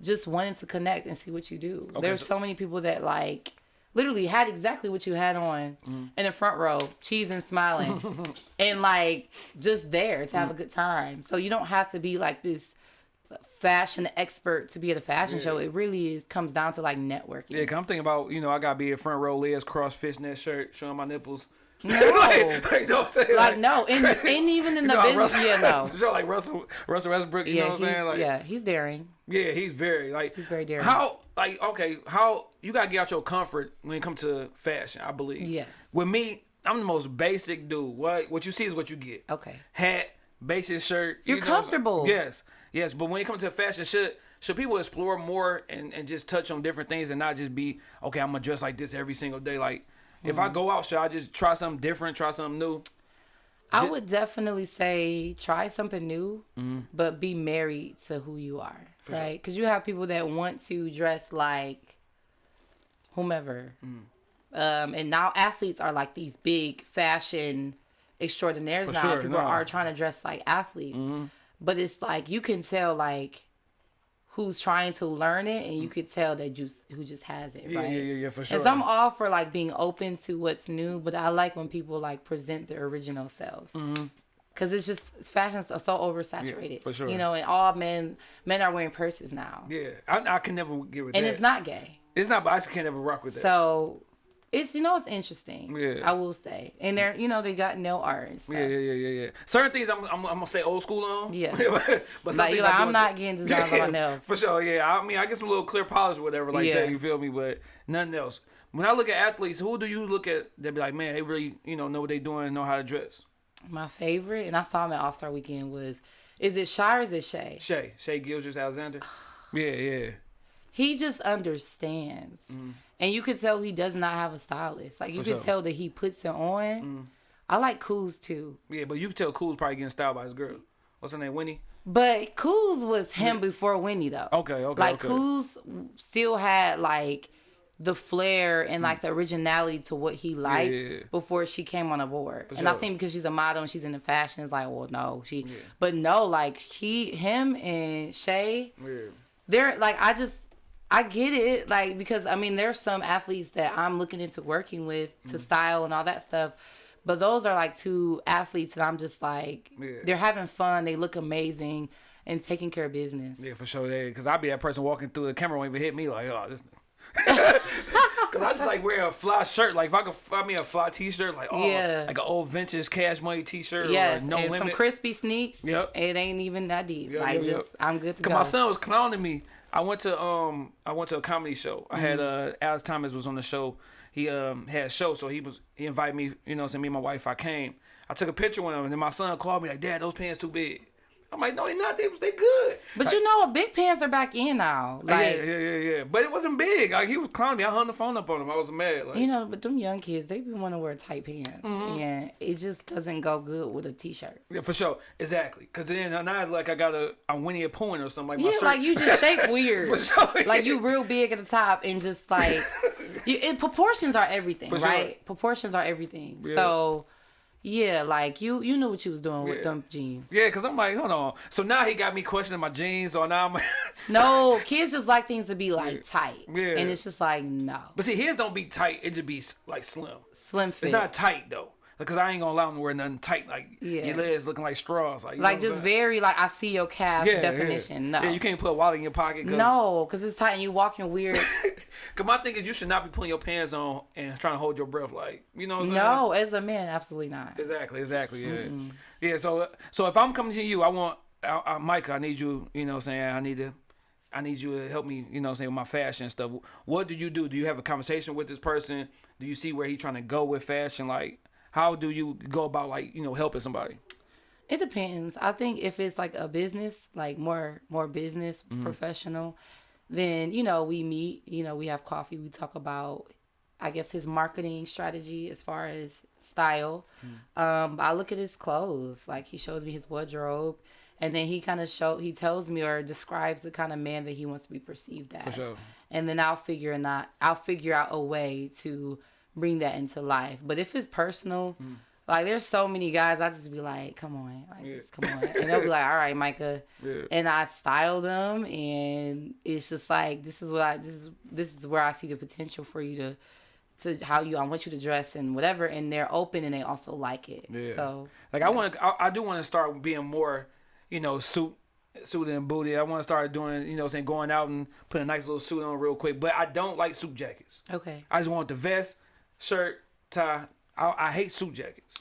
just wanting to connect and see what you do. There's so- so many people that like literally had exactly what you had on Mm. in the front row, cheesing, smiling, and like just there to Mm. have a good time. So you don't have to be like this fashion expert to be at a fashion show. It really is comes down to like networking. Yeah, I'm thinking about you know I gotta be a front row legs cross fishnet shirt showing my nipples. No. like, like, you know I'm saying? Like no, and, and even in the know business, Russell, yeah, no. show like Russell Russell Westbrook. You Yeah, know what I'm he's, saying? Like, yeah, he's daring. Yeah, he's very like He's very daring. How like okay, how you gotta get out your comfort when it comes to fashion, I believe. Yes. With me, I'm the most basic dude. What what you see is what you get. Okay. Hat, basic shirt. You're you know comfortable. Yes. Yes. But when it comes to fashion, should should people explore more and, and just touch on different things and not just be, okay, I'm gonna dress like this every single day. Like if. I go out, should I just try something different, try something new? I would definitely say try something new, but be married to who you are, Mm-hmm. right? Because you have people that want to dress like whomever, Mm. um, and now athletes are like these big fashion extraordinaires For now. sure, people no. Are trying to dress like athletes, but it's like you can tell like who's trying to learn it, and you could tell that just who just has it, Mm. Yeah, right? yeah, yeah, yeah, for sure. And so I'm all for like being open to what's new, but I like when people like present their original selves. Cause it's just fashion's are so oversaturated. Mm-hmm. Yeah, for sure. You know, and all men men are wearing purses now, yeah, I, I can never get with and that. And it's not gay. It's not, but I just can't ever rock with that. So it's you know it's interesting. Yeah. I will say, and they're you know they got nail art and stuff. Yeah, yeah, yeah, yeah, yeah. Certain things I'm, I'm, I'm gonna stay old school on. Yeah. but Like, you're like, I'm not getting designs on my nails. For sure, yeah. I mean, I get some little clear polish or whatever like Yeah. that. You feel me? But nothing else. When I look at athletes, who do you look at that be like, man, they really, you know, know what they doing and know how to dress? My favorite, and I saw him at All Star Weekend was, is it Shy or is it Shay? Shay, Shay Gilgeous Alexander. yeah, yeah. he just understands mm-hmm. And you could tell he does not have a stylist like you Mm. For could sure. Mm. tell that he puts it on i like Kuz too Yeah, but you can tell Cool's probably getting styled by his girl. What's her name? Winnie? but Kuz was him before winnie though Okay, okay, like okay. Still had like the flair and like the originality to what he liked Mm. yeah. before she came on the board and i think because she's a model and she's in the fashion it's like well no she but no like he him and shay Yeah. they're like I just I get it like because I mean there's some athletes that I'm looking into working with to mm-hmm. style and all that stuff. But those are like two athletes that I'm just like Yeah. they're having fun, they look amazing and taking care of business. Yeah, for sure. Yeah, because I'd be that person walking through the camera won't even hit me like, oh, this. Because I just like wear a fly shirt. Like if I could find me a fly T-shirt, like oh, Yeah. like an old vintage Cash Money T-shirt. Yes, or no and limit. some crispy sneaks. Yep. It ain't even that deep. Yep, like yep, just yep. I'm good to Cause go. my son was clowning me. I went to um I went to a comedy show. I had Mm-hmm. uh Alex Thomas was on the show. He um had a show, so he was he invited me. You know, so me and my wife. I came. I took a picture with him, and then my son called me like, "Dad, those pants too big." I'm like, "No, they not. They they good." but you know what? Big pants are back in now. Like yeah, yeah, yeah, yeah. But it wasn't big. Like he was clowning me. I hung the phone up on him. I was mad. Like, you know, but them young kids, they be want to wear tight pants, Mm-hmm. and it just doesn't go good with a t-shirt. yeah, for sure, exactly. Cause then now it's like I got a I'm Winnie a Pooh or something like Yeah, shirt. like you just shape weird. For sure, Like you real big at the top and just like you, it, proportions are everything, For sure. right? Proportions are everything. Yeah. So yeah, like you you knew what you was doing Yeah. with them jeans. Yeah, cause I'm like, hold on. So now he got me questioning my jeans. or now I'm. No, kids just like things to be like tight. Yeah. And it's just like no. but see, his don't be tight. It just be like slim. Slim fit. It's not tight though, because I ain't gonna allow him to wear nothing tight. Like Yeah. your legs looking like straws. Like like just very like I see your calf yeah, definition. Yeah. No. Yeah, you can't put a wallet in your pocket. Cause, no, because it's tight and you walking weird. Cause my thing is, you should not be putting your pants on and trying to hold your breath. Like you know what I'm saying? no, as a man, absolutely not. Exactly, exactly. Yeah, yeah. So, so if I'm coming to you, I want, I, I, Micah, I need you. You know, what I'm saying I need to, I need you to help me. You know, I'm saying with my fashion and stuff. What do you do? Do you have a conversation with this person? Do you see where he's trying to go with fashion? Like, how do you go about like you know helping somebody? It depends. I think if it's like a business, like more more business Mm-hmm. professional, then you know we meet. You know we have coffee. We talk about, I guess his marketing strategy as far as style. Mm. Um, I look at his clothes. Like he shows me his wardrobe, and then he kind of show he tells me or describes the kind of man that he wants to be perceived as. sure. And then I'll figure not I'll figure out a way to bring that into life. But if it's personal. Mm. Like there's so many guys, I just be like, come on, like just come on, and they'll be like, all right, Micah, Yeah. and I style them, and it's just like this is what I this is this is where I see the potential for you to to how you I want you to dress and whatever, and they're open and they also like it. Yeah. So Like I want to, I, I do want to start being more, you know, suit, suit and booty. I want to start doing, you know, saying going out and putting a nice little suit on real quick. But I don't like suit jackets. okay, I just want the vest, shirt, tie. I, I hate suit jackets.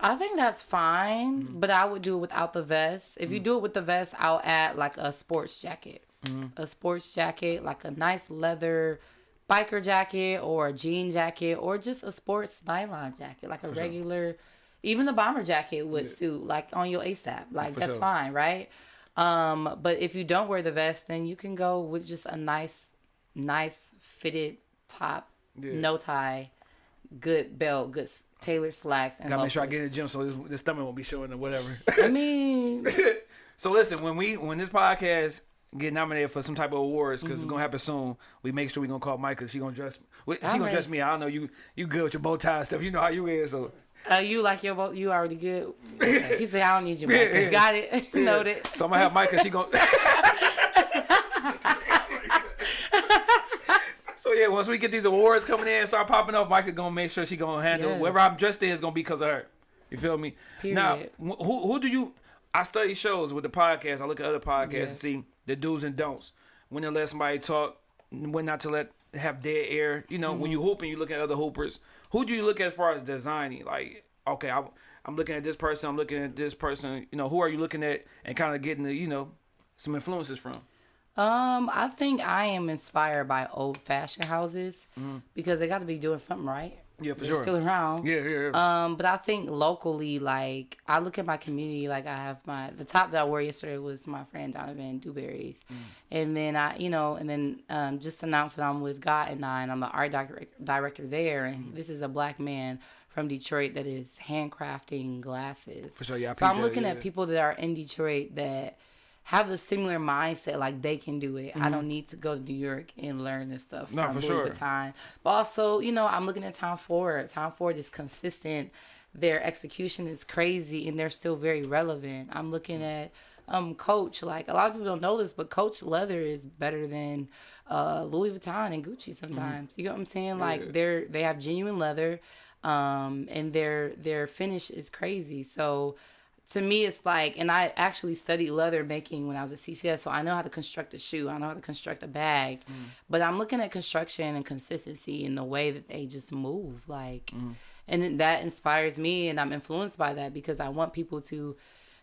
I think that's fine, Mm-hmm. but I would do it without the vest. If you do it with the vest, I'll add like a sports jacket, Mm-hmm. a sports jacket, like a nice leather biker jacket or a jean jacket or just a sports nylon jacket, like a regular, even the bomber jacket would suit like on your ASAP. Like For that's sure. fine, right? Um, but if you don't wear the vest, then you can go with just a nice, nice fitted top, Yeah. no tie, good belt, good tailored slacks, and Gotta make sure I get in the gym so this, this stomach won't be showing or whatever. I mean, so listen, when we when this podcast get nominated for some type of awards because Mm-hmm. it's gonna happen soon, we make sure we gonna call Micah. She gonna dress. She gonna dress me. I don't know you. You good with your bow tie stuff. You know how you is. So uh, you like your boat? You already good? Okay. He said, "I don't need you, Yeah, Micah. yeah. Got it? Noted." So I'm gonna have Micah. She gonna. Yeah, once we get these awards coming in and start popping up, Micah gonna make sure she gonna handle Yes. whatever I'm dressed in is gonna be because of her. You feel me? Now, Period. wh- who who do you? I study shows with the podcast. I look at other podcasts Yeah. and see the do's and don'ts. When to let somebody talk, when not to let have dead air. You know, when Mm-hmm. you hooping, you look at other hoopers. Who do you look at as far as designing? Like, okay, I, I'm looking at this person. I'm looking at this person. You know, who are you looking at and kind of getting the you know some influences from? Um, I think I am inspired by old fashioned houses Mm-hmm. because they got to be doing something right. Yeah, for They're sure. Still around. Yeah, yeah, yeah. Um, but I think locally, like I look at my community, like I have my the top that I wore yesterday was my friend Donovan Dewberry's, Mm. and then I, you know, and then um, just announced that I'm with God and I, and I'm the art direct, director there, and Mm. this is a black man from Detroit that is handcrafting glasses. For sure, yeah, I So I'm peeped that, looking yeah. at people that are in Detroit that have a similar mindset, like they can do it. I don't need to go to New York and learn this stuff Mm-hmm. No, from for Louis sure. Vuitton. But also, you know, I'm looking at Tom Ford. Tom Ford is consistent. Their execution is crazy, and they're still very relevant. I'm looking at um Coach. Like a lot of people don't know this, but Coach leather is better than uh, Louis Vuitton and Gucci sometimes. You know what I'm saying? Like they're they have genuine leather, um, and their their finish is crazy. So to me it's like and i actually studied leather making when i was at ccs so i know how to construct a shoe i know how to construct a bag mm. but i'm looking at construction and consistency in the way that they just move like mm. and that inspires me and i'm influenced by that because i want people to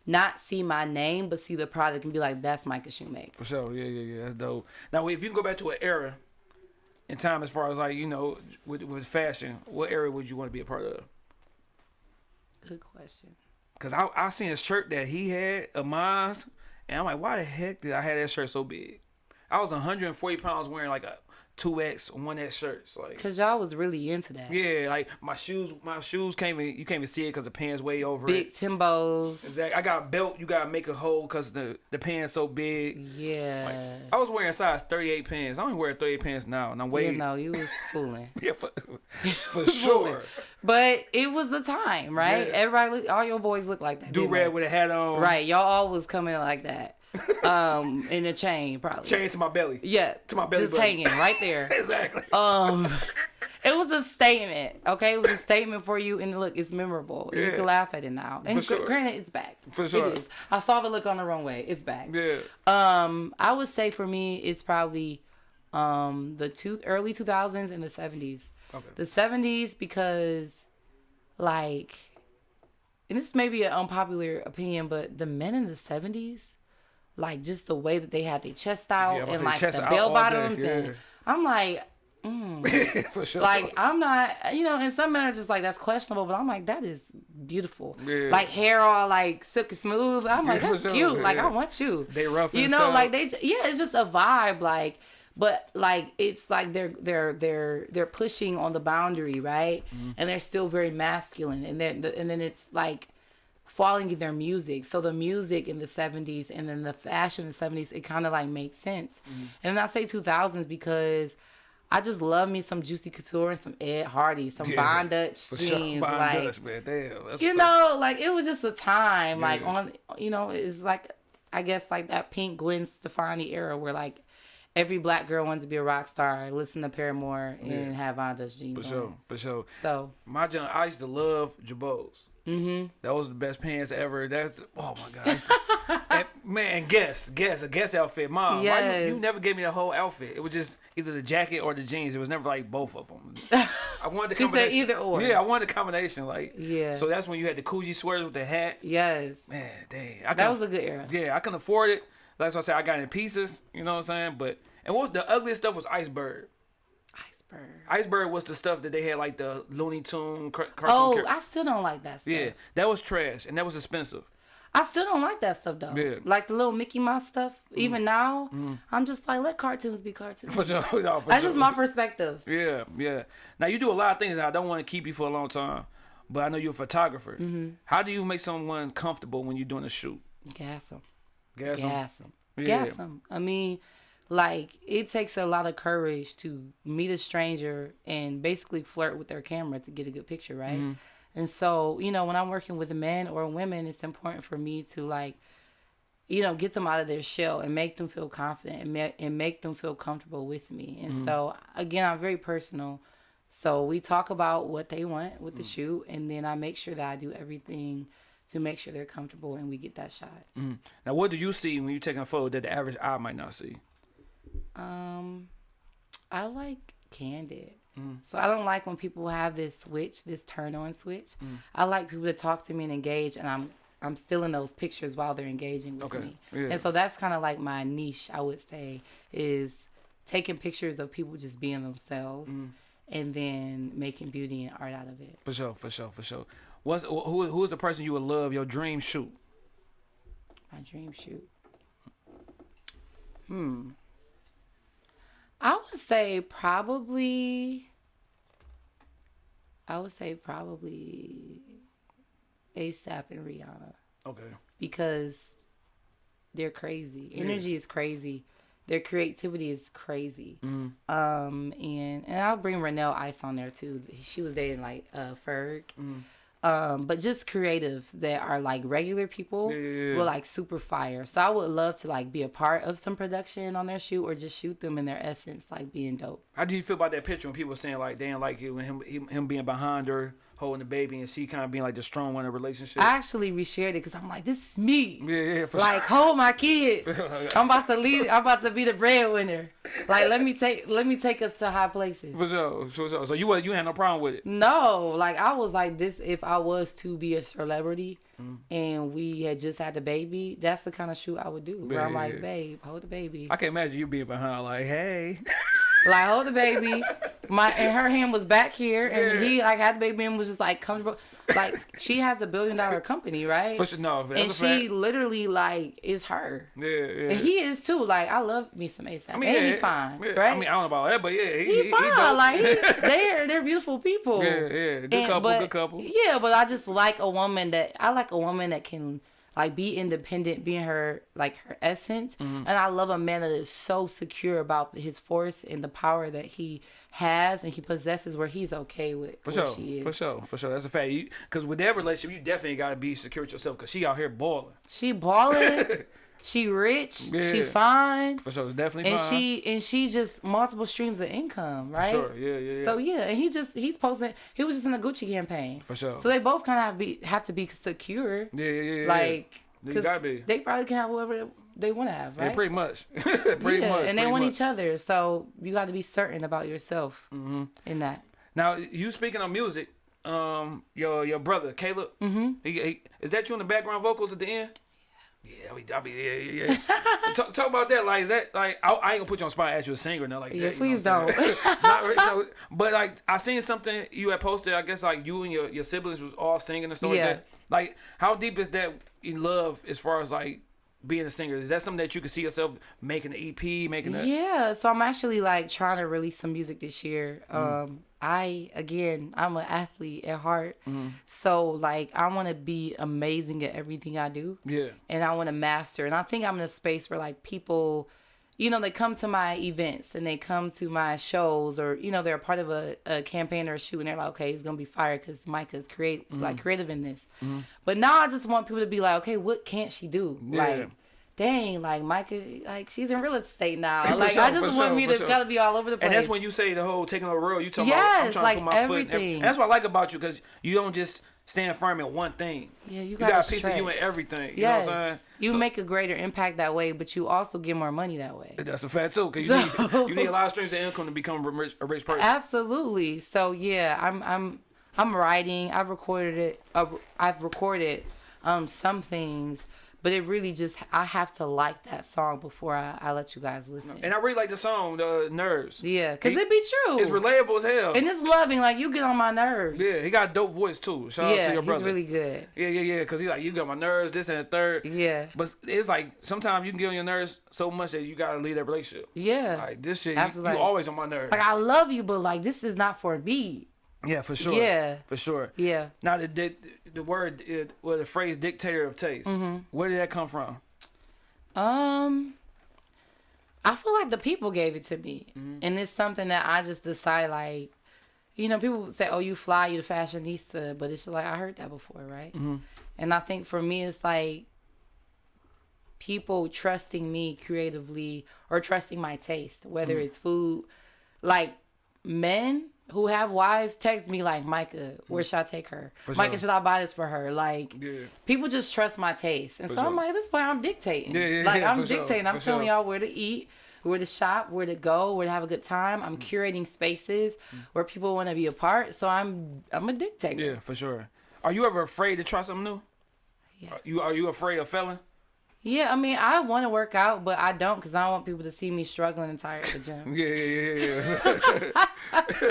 not see my name but see the product and be like that's micah shoemake For sure, yeah, yeah, yeah. That's dope. Now, if you can go back to an era in time, as far as like you know, with with fashion, what era would you want to be a part of? good question Cause I I seen a shirt that he had of mine, and I'm like, why the heck did I have that shirt so big? I was 140 pounds wearing like a two X, one X shirts, like. because y'all was really into that Yeah, like my shoes, my shoes can't even you can't even see it because the pants way over big it. timbos Exactly. I got a belt. You gotta make a hole because the the pants so big. yeah I was wearing size 38 pants. I only wear 38 pants now, and I'm way you know you was fooling yeah for, for sure. But it was the time, right? Yeah. Everybody, look, all your boys look like that. Do red with a hat on. right? Y'all all was coming like that, um, in a chain probably. Chain to my belly. Yeah, to my belly just hanging right there. Exactly. um, it was a statement. Okay, it was a statement for you, and look, it's memorable. You can laugh at it now. And sure. granted, it's back. For sure. it is. I saw the look on the runway. It's back. yeah. Um, I would say for me, it's probably um the two early two thousands and the seventies. Okay. The seventies because, like, and this may be an unpopular opinion, but the men in the seventies, like just the way that they had their chest out Yeah, and like the bell bottoms, yeah. and I'm like, for sure. like I'm not, you know, and some men are just like that's questionable, but I'm like that is beautiful. Yeah. Like hair all like silky smooth. I'm like, that's sure, cute. Like. I want you. They rough You know, stuff. like they yeah, it's just a vibe. Like, but like it's like they're they're they're they're pushing on the boundary, right? Mm-hmm. And they're still very masculine, and then and then it's like falling in their music. So the music in the 70s and then the fashion in the 70s, it kind of like makes sense. Mm-hmm. And then I say 2000s because I just love me some Juicy Couture and some Ed Hardy, some Yeah, Von Dutch sure. jeans. Von like, Dutch, man. Damn. That's you know, like it was just a time, like on, you know, it's like, I guess like that pink Gwen Stefani era where like every black girl wanted to be a rock star, listen to Paramore and have Von Dutch jeans. For on. sure. For sure. So My gen, I used to love Jabos. Mm-hmm. That was the best pants ever. That's oh my god. I used to- and, man, guess, guess, a guess outfit. Mom, why you, you never gave me the whole outfit. It was just either the jacket or the jeans. It was never like both of them. I wanted the combination. either or. Yeah, I wanted the combination. Like Yeah. So that's when you had the Coogi sweaters with the hat. yes, Man, dang. That was a good era. yeah, I couldn't afford it. That's why I said I got in pieces. You know what I'm saying? But and what was the ugliest stuff was Iceberg. Iceberg. Iceberg was the stuff that they had like the Looney Tune car- cartoon. Oh, I still don't like that stuff. yeah, that was trash and that was expensive. I still don't like that stuff though. Yeah. Mm. Like the little Mickey Mouse stuff. Even now, I'm just like let cartoons be cartoons. For sure. no, for That's sure. just my perspective. Yeah, yeah. Now you do a lot of things. and I don't want to keep you for a long time, but I know you're a photographer. Mm-hmm. How do you make someone comfortable when you're doing a shoot? Gas them. Gas 'em? Gas them. Yeah. Gas them. I mean, like it takes a lot of courage to meet a stranger and basically flirt with their camera to get a good picture, right? Mm-hmm. And so, you know, when I'm working with men or women, it's important for me to like, you know, get them out of their shell and make them feel confident and, ma- and make them feel comfortable with me. And Mm-hmm. so, again, I'm very personal. So we talk about what they want with Mm. the shoot, and then I make sure that I do everything to make sure they're comfortable and we get that shot. Now, what do you see when you're taking a photo that the average eye might not see? Um, I like candid. So I don't like when people have this switch, this turn on switch. I like people to talk to me and engage, and I'm I'm still in those pictures while they're engaging with Okay, me. yeah. And so that's kind of like my niche, I would say, is taking pictures of people just being themselves, and then making beauty and art out of it. For sure, for sure, for sure. What's who? Who is the person you would love your dream shoot? My dream shoot. Hmm. I would say probably. I would say probably ASAP and Rihanna Okay. because they're crazy. Energy is crazy. Their creativity is crazy. Um, and and I'll bring Renelle Ice on there too. She was dating like uh Ferg. Um, but just creatives that are like regular people Yeah, yeah, yeah. will like super fire. So I would love to like be a part of some production on their shoot or just shoot them in their essence, like being dope. How do you feel about that picture when people saying like they didn't like it when him him, him being behind her holding the baby and she kind of being like the strong one in the relationship? I actually reshared it because I'm like, this is me. yeah, yeah, for like hold my kids. I'm about to lead. I'm about to be the breadwinner. Like let me take let me take us to high places. For sure, for sure. So you you had no problem with it. No, like I was like this. If I was to be a celebrity Mm. and we had just had the baby, that's the kind of shoot I would do. Where I'm Yeah. like, babe, hold the baby. I can imagine you being behind like, hey. like hold the baby. My and her hand was back here, and Yeah. he like had the baby and was just like comfortable. Like she has a billion dollar company, right? For sure, no, that's and she literally like is her. Yeah, yeah. And he is too. Like I love me some ASAP. I mean, and yeah, he fine, yeah. right? I mean, I don't know about that, but yeah, he, he, he, fine. he like he, they're they're beautiful people. Yeah, yeah. Good And- couple, but- good couple. Yeah, but I just like a woman that I like a woman that can like be independent, being her like her essence. Mm-hmm. And I love a man that is so secure about his force and the power that he has and he possesses, where he's okay with For sure, she is. for sure, for sure. That's a fact. Because with that relationship, you definitely got to be secure with yourself. Because she out here balling. She balling, she rich, she fine. For sure, it's definitely And fine. she and she just multiple streams of income, right? Sure, yeah, yeah, yeah. So yeah, and he just he's posting. He was just in the Gucci campaign. For sure. So they both kind of have be have to be secure. yeah, yeah, yeah, yeah. Like, You 'cause gotta be. they probably can have whatever they want to have, Yeah, right? pretty much. pretty yeah, much. and they want much. each other, so you got to be certain about yourself Mm-hmm. in that. Now, you speaking of music, um, your your brother Caleb, mm-hmm. he, he, is that you in the background vocals at the end? Yeah, I mean, I mean, yeah, yeah. yeah. talk, talk about that. Like, is that like I, I ain't gonna put you on spot ask you a singer or nothing like Yeah, that. you know please what I'm saying? don't. Not really, no, but like I seen something you had posted. I guess like you and your, your siblings was all singing and stuff Yeah. like that. Like, how deep is that in love as far as like being a singer? Is that something that you can see yourself making an EP, making a Yeah, so I'm actually like trying to release some music this year. Um, I again, I'm an athlete at heart, so like I want to be amazing at everything I do, yeah, and I want to master. And I think I'm in a space where like people, you know, they come to my events and they come to my shows, or you know, they're a part of a, a campaign or a shoot, and they're like, okay, he's gonna be fired because Micah's create like mm. creative in this. Mm-hmm. But now I just want people to be like, okay, what can't she do? Yeah. Like dang, like Micah, like she's in real estate now. Like sure, I just want sure, me to sure. gotta be all over the place. And that's when you say the whole taking over road. You talking about I'm Yes, trying like to put my foot. In, everything. that's what I like about you because you don't just stand firm in one thing. yeah, you You gotta a piece of you in everything. You Yes, know what I'm saying? you So- make a greater impact that way, but you also get more money that way. That's a fact too, because So- you, need, you need a lot of streams of income to become a rich, a rich person. Absolutely. So yeah, I'm I'm I'm writing. I've recorded it. Uh, I've recorded um some things, but it really just I have to like that song before I, I let you guys listen. And I really like the song, the Nerves. yeah, cause He- it be true. It's relatable as hell. and it's loving. Like you get on my nerves. yeah, he got a dope voice too. Shout out to Yeah, your he's brother. really good. yeah, yeah, yeah. Because he's like, you got my nerves, this and the third. Yeah. But it's like sometimes you can get on your nerves so much that you gotta leave that relationship. Yeah. Like this shit, you, you always on my nerves. Like I love you, but like this is not for me. Yeah, for sure. Yeah. for sure. Yeah. Now the the, the word, it, well, the phrase "dictator of taste." Mm-hmm. Where did that come from? Um, I feel like the people gave it to me, and it's something that I just decide like, you know, people say, "Oh, you fly, you the fashionista," but it's just like I heard that before, right? And I think for me, it's like people trusting me creatively or trusting my taste, whether it's food, like men who have wives text me like Micah, where should I take her? Micah, sure. should I buy this for her? Like Yeah. people just trust my taste. And so sure. I'm like, this point I'm dictating. Yeah, yeah, like I'm for sure, dictating. I'm for telling y'all where to eat, where to shop, where to go, where to have a good time. Mm. I'm curating spaces where people want to be a part. So I'm I'm a dictator. Yeah, for sure. Are you ever afraid to try something new? Yes. You are you afraid of failing? Yeah, I mean, I want to work out, but I don't because I don't want people to see me struggling and tired at the gym. Yeah, yeah, yeah,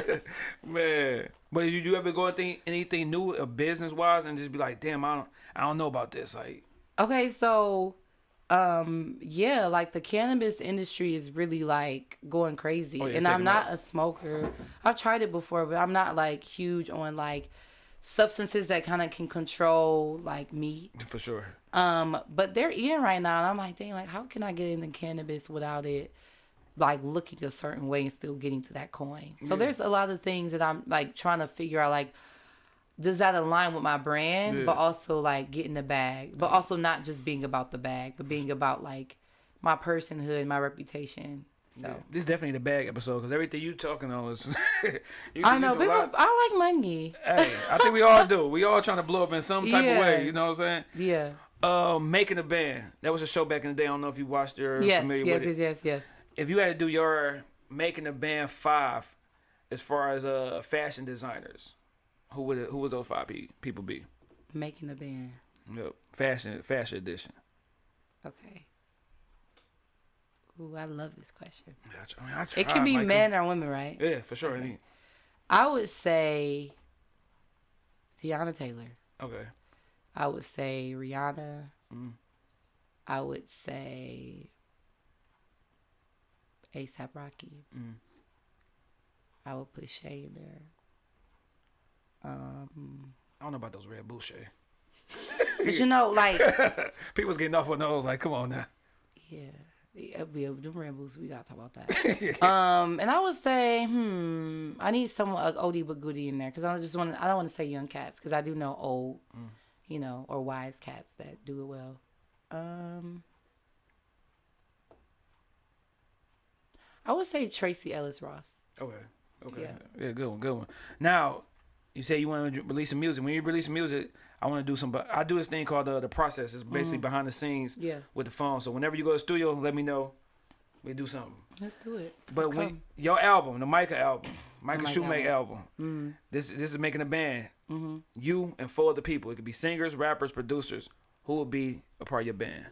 yeah. Man, but did you ever go and think anything new, uh, business wise, and just be like, damn, I don't, I don't know about this. Like, Okay, so um yeah, like the cannabis industry is really like going crazy. Oh, yeah, and I'm not off. a smoker. I've tried it before, but I'm not like huge on like substances that kind of can control like me. for sure. Um but they're in right now and I'm like, dang, like how can I get into cannabis without it like looking a certain way and still getting to that coin? So there's a lot of things that I'm like trying to figure out like does that align with my brand Yeah. but also like getting the bag but also not just being about the bag but being about like my personhood my reputation so This is definitely the bag episode because everything you talking on is. you, i know people lot. i like money Hey, I think we all do. We all trying to blow up in some type of way. You know what I'm saying? yeah Um, making a band. That was a show back in the day. I don't know if you watched it or yes familiar yes with yes it. yes yes If you had to do your making a band five, as far as uh fashion designers, who would it, who would those five pe- people be? making the band Yep. Fashion fashion edition. okay Ooh, I love this question. Yeah, I I mean, I It tried, can be men or women, right? Yeah, for sure. Any- I would say Teyana Taylor. Okay. I would say Rihanna. Mm. I would say ASAP Rocky. Mm. I would put Shay in there. Um, I don't know about those Red Bull shit. but you know, like, People's getting off on those. Like, come on now. yeah, yeah, them Rambles, we gotta talk about that. um, and I would say, hmm, I need someone like oldie but goodie in there because I just want, I don't want to say young cats because I do know old, you know, or wise cats that do it well. Um, I would say Tracee Ellis Ross. Okay. Okay. Yeah. Yeah. good one. Good one. Now, you say you want to release some music. When you release some music, I want to do some. But I do this thing called the the process. It's basically behind the scenes Yeah. with the phone. So whenever you go to the studio, let me know. We do something. Let's do it. But when your album, the Micah album, Micah Shoemaker album, Mm-hmm. this this is making a band. You and four other people. It could be singers, rappers, producers. Who would be a part of your band?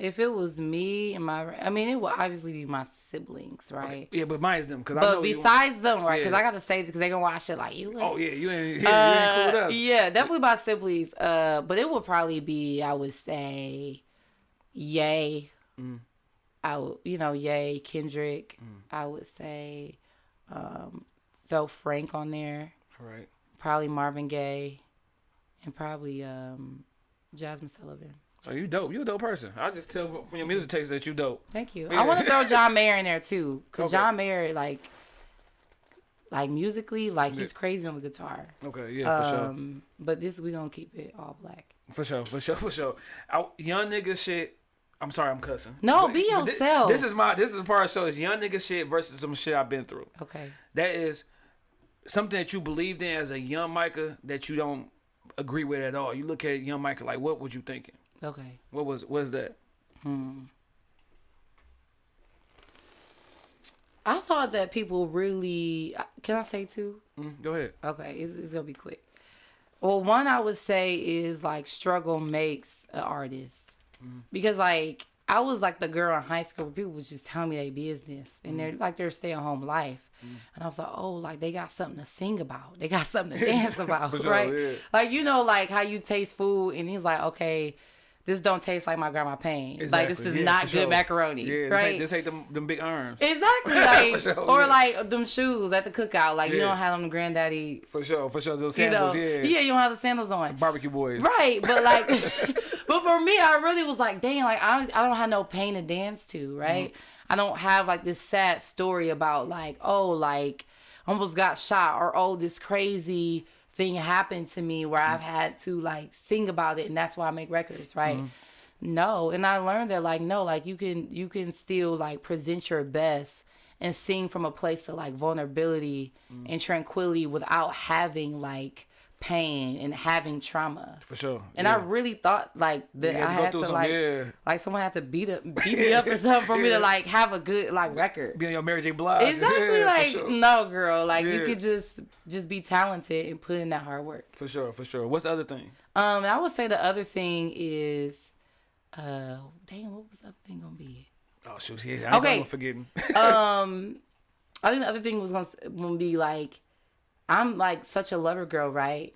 If it was me and my, I mean, it would obviously be my siblings, right? Yeah, but mine's them because I But besides them, right? Because Yeah. I got to say because they gonna watch it like you. Oh yeah, you ain't, yeah, you ain't cool with Uh, us. yeah, definitely my siblings. Uh, but it would probably be, I would say, Yay. Mm. I would, you know, Yay, Kendrick. Mm. I would say, um, throw Frank on there. All right. Probably Marvin Gaye, and probably um, Jazmine Sullivan. Oh, you dope. You a dope person. I just tell from your music taste that you dope. Thank you. Yeah. I want to throw John Mayer in there too, cause Okay. John Mayer, like, like musically, like he's crazy on the guitar. Okay, yeah, for sure. Um, but this we gonna keep it all black. For sure, for sure, for sure. I, young nigga shit. I'm sorry, I'm cussing. No, But- be yourself. This, is my this is the part of the show is young nigga shit versus some shit I've been through. Okay. That is something that you believed in as a young Micah that you don't agree with at all. You look at young Micah like, what was you thinking? Okay. What was what is that? Hmm. I thought that people really. Can I say two? Mm, go ahead. Okay, it's, it's gonna be quick. Well, one I would say is like struggle makes an artist because like I was like the girl in high school where people was just telling me their business and they're like their stay at home life, and I was like, oh, like they got something to sing about, they got something to dance about, For sure, right? yeah. Like you know, like how you taste food, and he's like, okay. This don't taste like my grandma pain. Like this is yeah, not good sure. macaroni, Yeah, this right? ain't, this ain't them, them big arms. Exactly, like sure, or yeah. like them shoes at the cookout. Like you don't have them granddaddy, For sure, for sure. Those you know, sandals, yeah. yeah, you don't have the sandals on. Barbecue boys. Right, but like, but for me, I really was like, dang, like I, I don't have no pain to dance to, right? Mm-hmm. I don't have like this sad story about like, oh, like almost got shot or oh, this crazy thing happened to me where. I've had to like think about it, and that's why I make records, right? No, and I learned that like no, like you can you can still like present your best and sing from a place of like vulnerability Mm. and tranquility without having like pain and having trauma. For sure. And yeah. I really thought like that had I had to like yeah. like someone had to beat up beat me up or something for me to like have a good like record. Be on your Mary J. Blige. Exactly Yeah, like sure. no girl, like you could just just be talented and put in that hard work. For sure, for sure. What's the other thing? Um I would say the other thing is uh damn what was the other thing gonna be? Oh shoot, yeah. I Okay. I'm forgetting. um I think the other thing was gonna, gonna be like I'm like such a lover girl, right?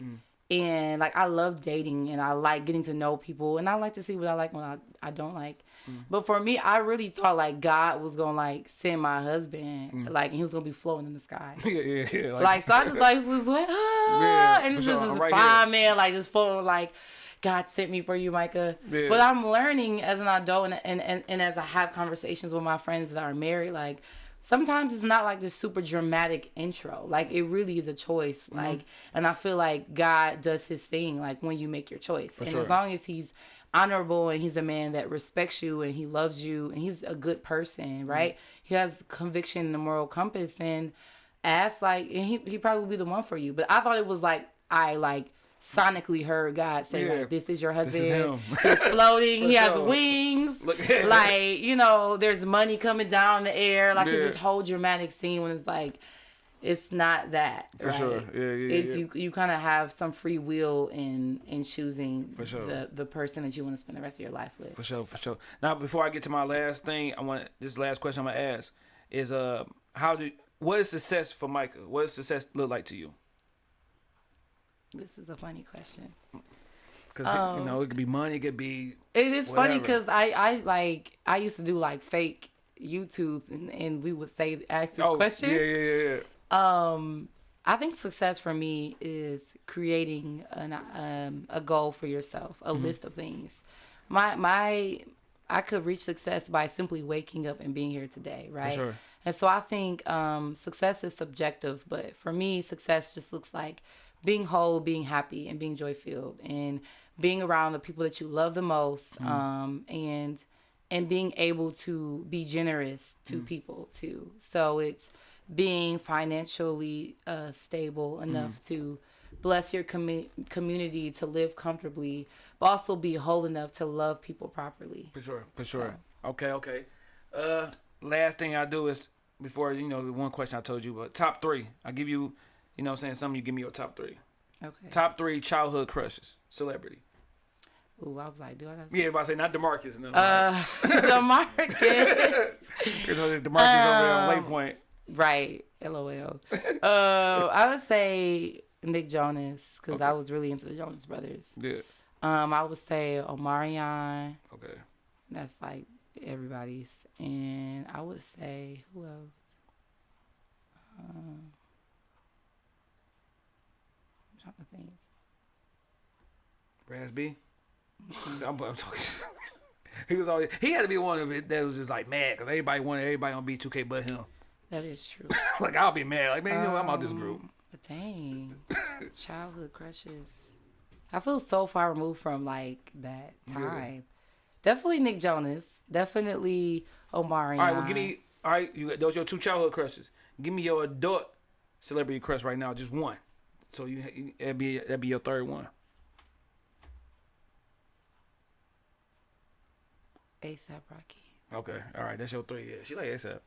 And like I love dating and I like getting to know people and I like to see what I like when I, I don't like. But for me, I really thought like God was gonna like send my husband, like and he was gonna be floating in the sky. yeah, yeah, yeah. like so I just like was like ah, Yeah, and it's for just sure. this right fine man like just floating like God sent me for you, Micah. Yeah. But I'm learning as an adult and, and, and, and as I have conversations with my friends that are married, like sometimes it's not like this super dramatic intro. Like it really is a choice. Mm-hmm. Like and I feel like God does his thing like when you make your choice. and sure. as long as he's honorable and he's a man that respects you and he loves you and he's a good Mm-hmm. person, right? He has conviction and the moral compass, then ask like and he he probably be the one for you. But I thought it was like I like sonically heard God say Yeah. like this is your husband. him. He's floating. He has sure. wings. Like you know, there's money coming down the air. Like Yeah. it's this whole dramatic scene when it's like. It's not that For right? sure. Yeah, yeah, It's yeah. you. You kind of have some free will in in choosing For sure. the the person that you want to spend the rest of your life with. For sure, for sure. Now, before I get to my last thing, I want this last question I'm gonna ask is uh, how do what is success for Micah? What does success look like to you? This is a funny question. Because you know it could be money, it could be It is funny because I I like I used to do like fake YouTubes and, and we would say ask this oh question. yeah, yeah, yeah, yeah. Um, I think success for me is creating an um a goal for yourself, a Mm-hmm. list of things. My my I could reach success by simply waking up and being here today, right? sure. And so I think um, success is subjective, but for me, success just looks like being whole, being happy, and being joy filled, and being around the people that you love the most, Mm-hmm. um, and and being able to be generous to Mm. people too. So it's being financially uh, stable enough Mm. to bless your commu- community to live comfortably, but also be whole enough to love people properly. For sure, for sure. Okay, okay. Uh, last thing I do is before you know the one question I told you, but top three. I give you, you know, what I'm saying something. You give me your top three. Okay. Top three childhood crushes, celebrity. Ooh, I was like, do I? Gotta Yeah, about to say not Demarcus. No, Uh, Demarcus. you know, Demarcus over there on Lake um, Point. right. LOL. Uh, I would say Nick Jonas because I was really into the Jonas Brothers. Yeah. Um, I would say Omarion. Okay. That's like everybody's, and I would say who else? Um, trying to think. I'm, I'm talking. he was always he had to be one of it that was just like mad because everybody wanted everybody on B2K but him. That is true. like I'll be mad. Like man, you know I'm out this Um, group. But dang, childhood crushes. I feel so far removed from like that time. Definitely Nick Jonas. Definitely Omari. All right, well give me. All right, you got those your two childhood crushes. Give me your adult celebrity crush right now, just one. So you that'd be that'd be your third one. ASAP Rocky. Okay, all right, that's your three. Yeah, she like ASAP.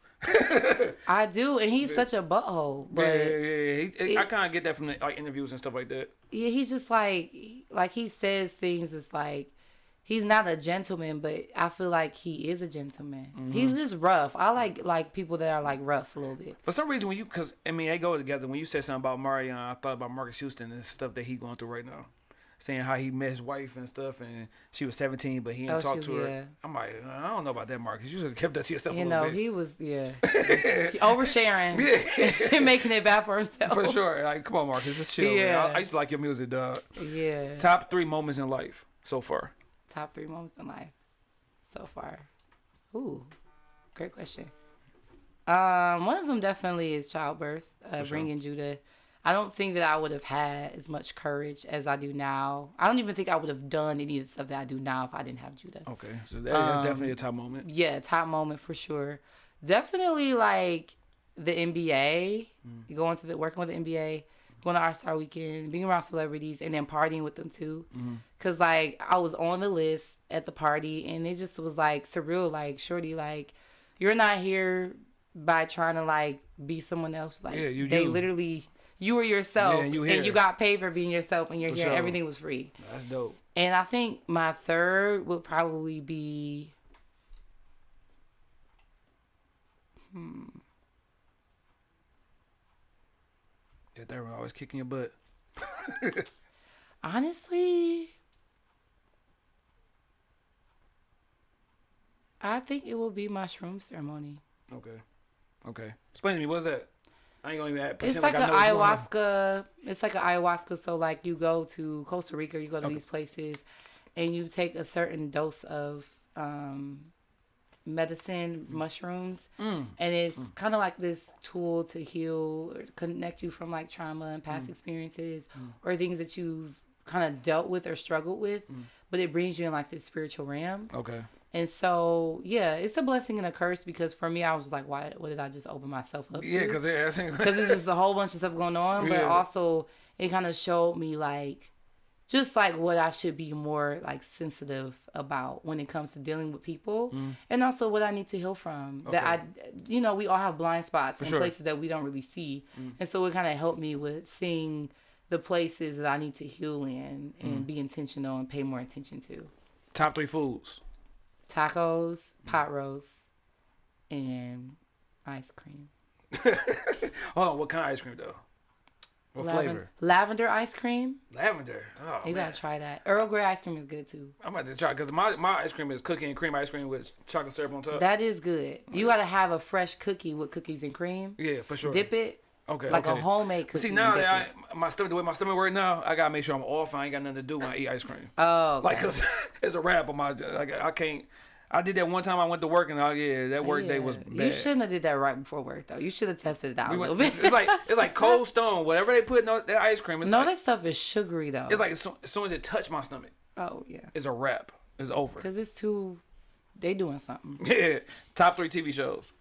I do, and he's such a butthole. But yeah, yeah, yeah. He, I kind of get that from the, like interviews and stuff like that. yeah, he's just like like he says things. It's like he's not a gentleman, but I feel like he is a gentleman. Mm-hmm. He's just rough. I like like people that are like rough a little bit. For some reason, when you, cause I mean, they go together. When you said something about Marion, I thought about Marques Houston and stuff that he going through right now, saying how he met his wife and stuff, and she was 17, but he didn't Oh, talk to was- her. yeah. I'm like, I don't know about that, Marques. You should have kept that to yourself You know, bit. he was yeah oversharing, and making it bad for himself. For sure. Like, come on, Marques, just chill. man. Yeah. I, I used to like your music, dog. Yeah. Top three moments in life so far. Top three moments in life so far. Ooh, great question. Um, one of them definitely is childbirth, uh, sure. bringing Judah. I don't think that I would have had as much courage as I do now. I don't even think I would have done any of the stuff that I do now if I didn't have Judah. Okay, so that, that's definitely a top moment. Yeah, top moment for sure. Definitely like the NBA, going to the working with the NBA, going to All-Star Weekend, being around celebrities, and then partying with them too. Mm-hmm. Cause like I was on the list at the party, and it just was like surreal. Like shorty, like you're not here by trying to like be someone else. Like Yeah, you they you. literally. You were yourself, Yeah, and you and you got paid for being yourself, and you're For here. sure. Everything was free. That's dope. And I think my third would probably be hmm. Yeah, they were always kicking your butt. honestly I think it will be my shroom ceremony. Okay. Okay. Explain to me, what's that? I ain't gonna even It's pretend like an know what's going on. ayahuasca. It's like an ayahuasca. So like you go to Costa Rica, you go to these places, and you take a certain dose of um, medicine, mushrooms, Mm. and it's kind of like this tool to heal or connect you from like trauma and Mm. past experiences or things that you've kind of dealt with or struggled with. Mm. But it brings you in like this spiritual realm. Okay. And so, yeah, it's a blessing and a curse because for me, I was like, why? What did I just open myself up Yeah, to? because yeah, that's because there's just a whole bunch of stuff going on, but Yeah. also it kind of showed me like just like what I should be more like sensitive about when it comes to dealing with people, mm. and also what I need to heal from. That I, you know, we all have blind spots and sure. places that we don't really see, mm. and so it kind of helped me with seeing the places that I need to heal in and mm. be intentional and pay more attention to. top three foods. Tacos, pot roast, and ice cream. oh what kind of ice cream though? What Laven- flavor? Lavender ice cream. Lavender. Oh You man, gotta try that. Earl Grey ice cream is good too. I'm about to try because my my ice cream is cookie and cream ice cream with chocolate syrup on top. That is good. Oh, you gotta have a fresh cookie with cookies and cream. yeah, for sure. Dip it Okay. like a okay. homemade But cookie. See now and dip that it. I, my stomach, the way my stomach work now, I gotta make sure I'm off. I ain't got nothing to do when I eat ice cream. oh, Like, cause it's a wrap on my. Like, I can't. I did that one time. I went to work and oh yeah, that work day was bad. You shouldn't have did that right before work though. You should have tested it out We a little bit. it's like it's like Cold Stone. Whatever they put in that ice cream, it's no, like, that stuff is sugary though. it's like as soon, as it touched my stomach, oh yeah, it's a wrap. It's over. cause it's too. They doing something. Yeah. Top three TV shows.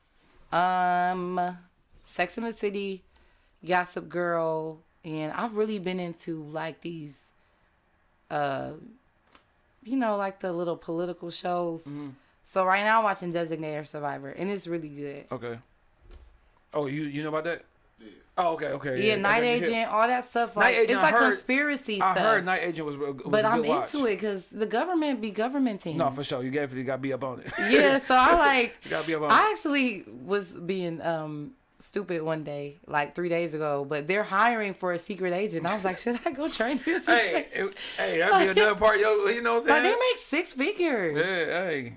Um, Sex and the City, Gossip Girl, and I've really been into like these, uh, you know, like the little political shows. Mm-hmm. So right now I'm watching Designated Survivor, and it's really good. Okay. Oh, you you know about that? Oh, okay, okay. Yeah, that night made me hip. agent, all that stuff. Night Like Agent, it's I like heard- conspiracy I stuff. heard Night Agent was, was but a I'm good watch. into it because the government be governmenting. No, for sure. You definitely got to be up on it. yeah, so I like. You gotta be up on I it. actually was being um stupid one day, like three days ago, but they're hiring for a secret agent. I was like, should I go train this? Hey, it, hey, that'd be another part. Yo, you know what I'm like they make six figures. yeah, hey.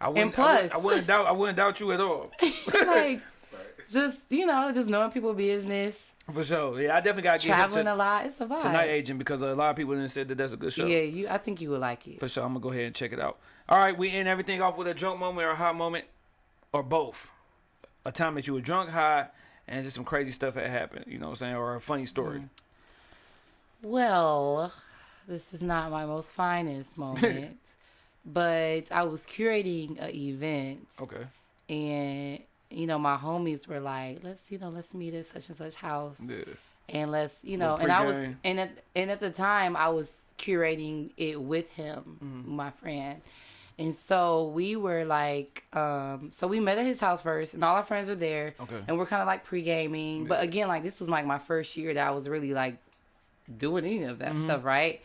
I wouldn't, plus- I wouldn't, I wouldn't doubt. I wouldn't doubt you at all. like just you know, just knowing people business, For sure. Yeah, I definitely got to get him traveling to, a lot. It's a vibe. to Night Agent because a lot of people didn't said that that's a good show. Yeah, you. I think you would like it. For sure. I'm gonna go ahead and check it out. All right, we end everything off with a joke moment or a hot moment, or both. A time that you were drunk, high, and just some crazy stuff had happened. You know what I'm saying, or a funny story. Well, this is not my most finest moment, but I was curating an event, Okay. and you know my homies were like, "Let's you know, let's meet at such and such house." Yeah. and let's you know and i was and at, and at the time i was curating it with him Mm-hmm. my friend and so we were like um so we met at his house first and all our friends were there Okay. and we're kind of like pre-gaming but again like this was like my first year that i was really like doing any of Mm-hmm. that stuff right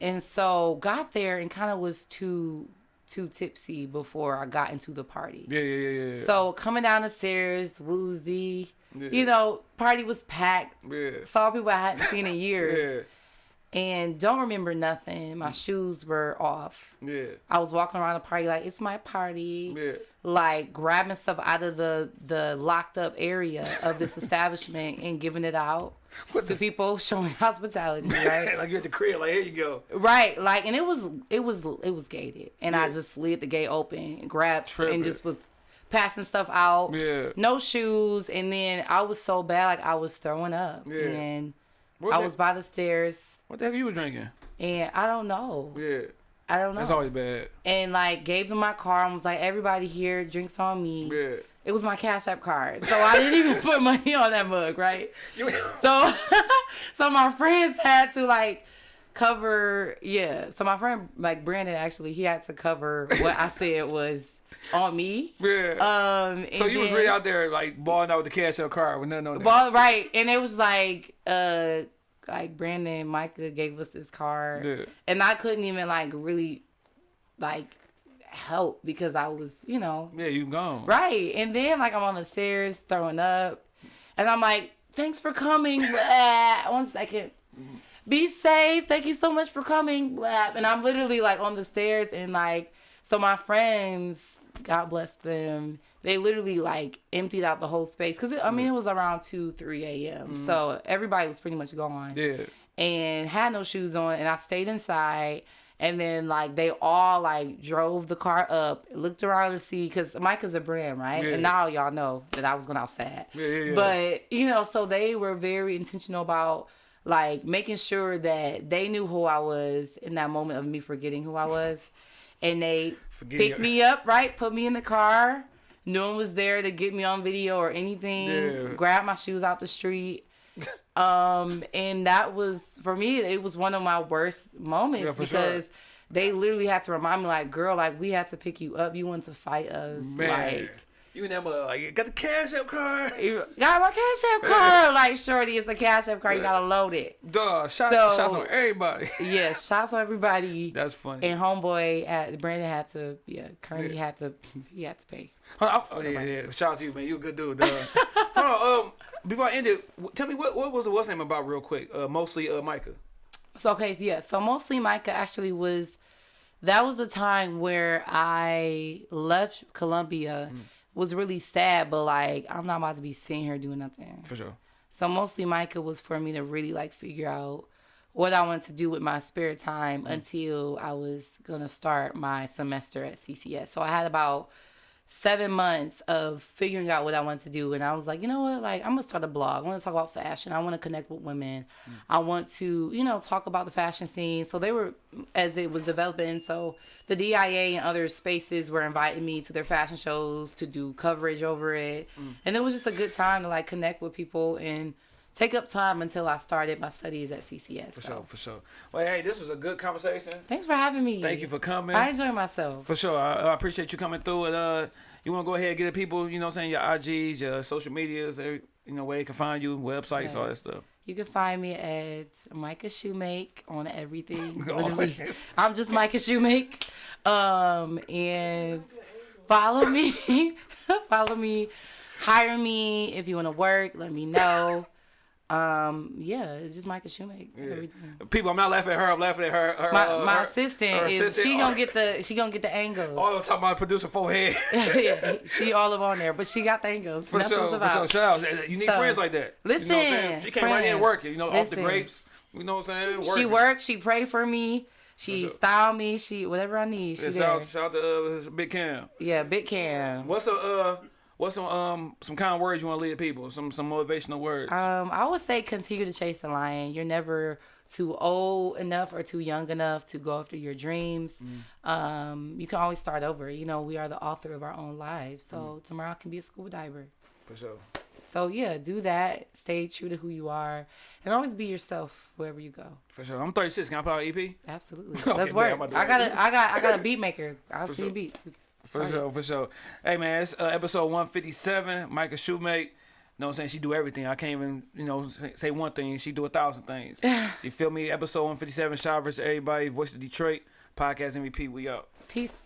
and so got there and kind of was too too tipsy before i got into the party Yeah, yeah, yeah, yeah. so coming down the stairs woozy Yeah. you know party was packed yeah. saw people I hadn't seen in years Yeah. And don't remember nothing. My mm. shoes were off. Yeah. I was walking around the party like it's my party, Yeah. like grabbing stuff out of the the locked up area of this establishment and giving it out what to people showing hospitality, right? like you're at the crib, like here you go. Right, like, and it was it was it was gated, and I just slid the gate open, grabbed, Tripping. and just was passing stuff out. Yeah. No shoes, and then I was so bad, like I was throwing up, Yeah. and I the- was by the stairs, What the heck you was drinking? and I don't know, Yeah. I don't know, That's always bad. and like gave them my card and was like, everybody here drinks on me. Yeah. It was my Cash App card, so I didn't even put money on that mug, right? So, so my friends had to like cover, yeah. So my friend, like Brandon, actually, he had to cover what I said was on me. yeah. Um, so you was then- really out there like balling out with the cash App card with nothing on there. Well, right, and it was like, uh, like Brandon Micah gave us this card, Yeah. and I couldn't even like really, like, help because I was, you know, Yeah, you gone. Right. And then like I'm on the stairs throwing up. And I'm like, thanks for coming. Blah. One second. Mm-hmm. Be safe. Thank you so much for coming. Blah. And I'm literally like on the stairs and like so my friends, God bless them, they literally like emptied out the whole space. Cause I mean it was around two, three AM. Mm-hmm. So everybody was pretty much gone Yeah. and had no shoes on and I stayed inside and then like they all like drove the car up looked around to see because Micah's a brand right Yeah. and now y'all know that I was going outside Yeah, yeah, yeah. but you know so they were very intentional about like making sure that they knew who I was in that moment of me forgetting who I was and they picked your- me up right put me in the car no one was there to get me on video or anything Yeah. grab my shoes out the street um and that was for me it was one of my worst moments Yeah, because sure. they literally had to remind me like girl like we had to pick you up you wanted to fight us Man. like you and mother like got the cash app card. you got my cash app card like shorty it's a cash app card you gotta load it Duh, shot, So- shots on everybody. yeah shots on everybody That's funny. and homeboy at Brandon had to yeah Kearney Yeah. had to he had to pay oh yeah, yeah. Shout out to you, man. You a good dude. Dog. Hold on. Um, before I end it, tell me what what was the what's name about real quick? Uh, mostly uh, Micah. So okay, yeah. So mostly Micah actually was that was the time where I left Columbia. Mm. Was really sad, but like I'm not about to be sitting here doing nothing. For sure. So mostly Micah was for me to really like figure out what I wanted to do with my spare time mm. until I was gonna start my semester at CCS. So I had about seven months of figuring out what I wanted to do, and I was like, you know what, like I'm gonna start a blog. I want to talk about fashion. I want to connect with women. Mm. I want to, you know, talk about the fashion scene. So they were as it was developing. So the DIA and other spaces were inviting me to their fashion shows to do coverage over it, mm. and it was just a good time to like connect with people and take up time until I started my studies at CCS. For so. sure. For sure. Well, hey, this was a good conversation. Thanks for having me. Thank you for coming. I enjoyed myself. For sure. I, I appreciate you coming through. And uh, you want to go ahead and get the people, you know, what I'm saying your IGs, your social medias, every, You know where they can find you, websites, all that stuff. You can find me at Micah Shoemake on everything. I'm just Micah Shoemake. Um, and follow me. follow me. Hire me if you want to work. Let me know. Um, yeah, it's just Micah Shoemake. Everything. People, I'm not laughing at her. I'm laughing at her. her My, uh, my her- assistant her is assistant. she gonna get the she gonna get the angles. Oh, I'm talking about producer forehead. yeah, she all of on there, but she got the angles. For That's sure, for sure. Shout out. You need So, friends like that. you know what I'm saying? listen, She came right in working, you know, off the grapes. You know what I'm saying? She worked. She prayed for me. She styled me. She whatever I need. She Yeah, there. shout, out, shout out to uh, Big Cam. Yeah, big cam. What's a uh, what's some um some kind of words you want to leave people? Some some motivational words. Um, I would say continue to chase the lion. You're never too old enough or too young enough to go after your dreams. Mm. Um, you can always start over. You know, we are the author of our own lives. So Mm. tomorrow I can be a scuba diver. for sure. So yeah, do that. Stay true to who you are, and always be yourself wherever you go. For sure. I'm 36. Can I play our EP? Absolutely. Okay, Let's work. I'm about to- I got a, I got, I got a beat maker. I'll see sure. beats. For sure, for sure. Hey man, it's uh, episode 157. Micah Shoemake. You know what I'm saying? She do everything. I can't even, you know, say- one thing. She do a thousand things. you feel me? Episode 157. Shout out to everybody. Voice of Detroit. Podcast MVP. We up. Peace.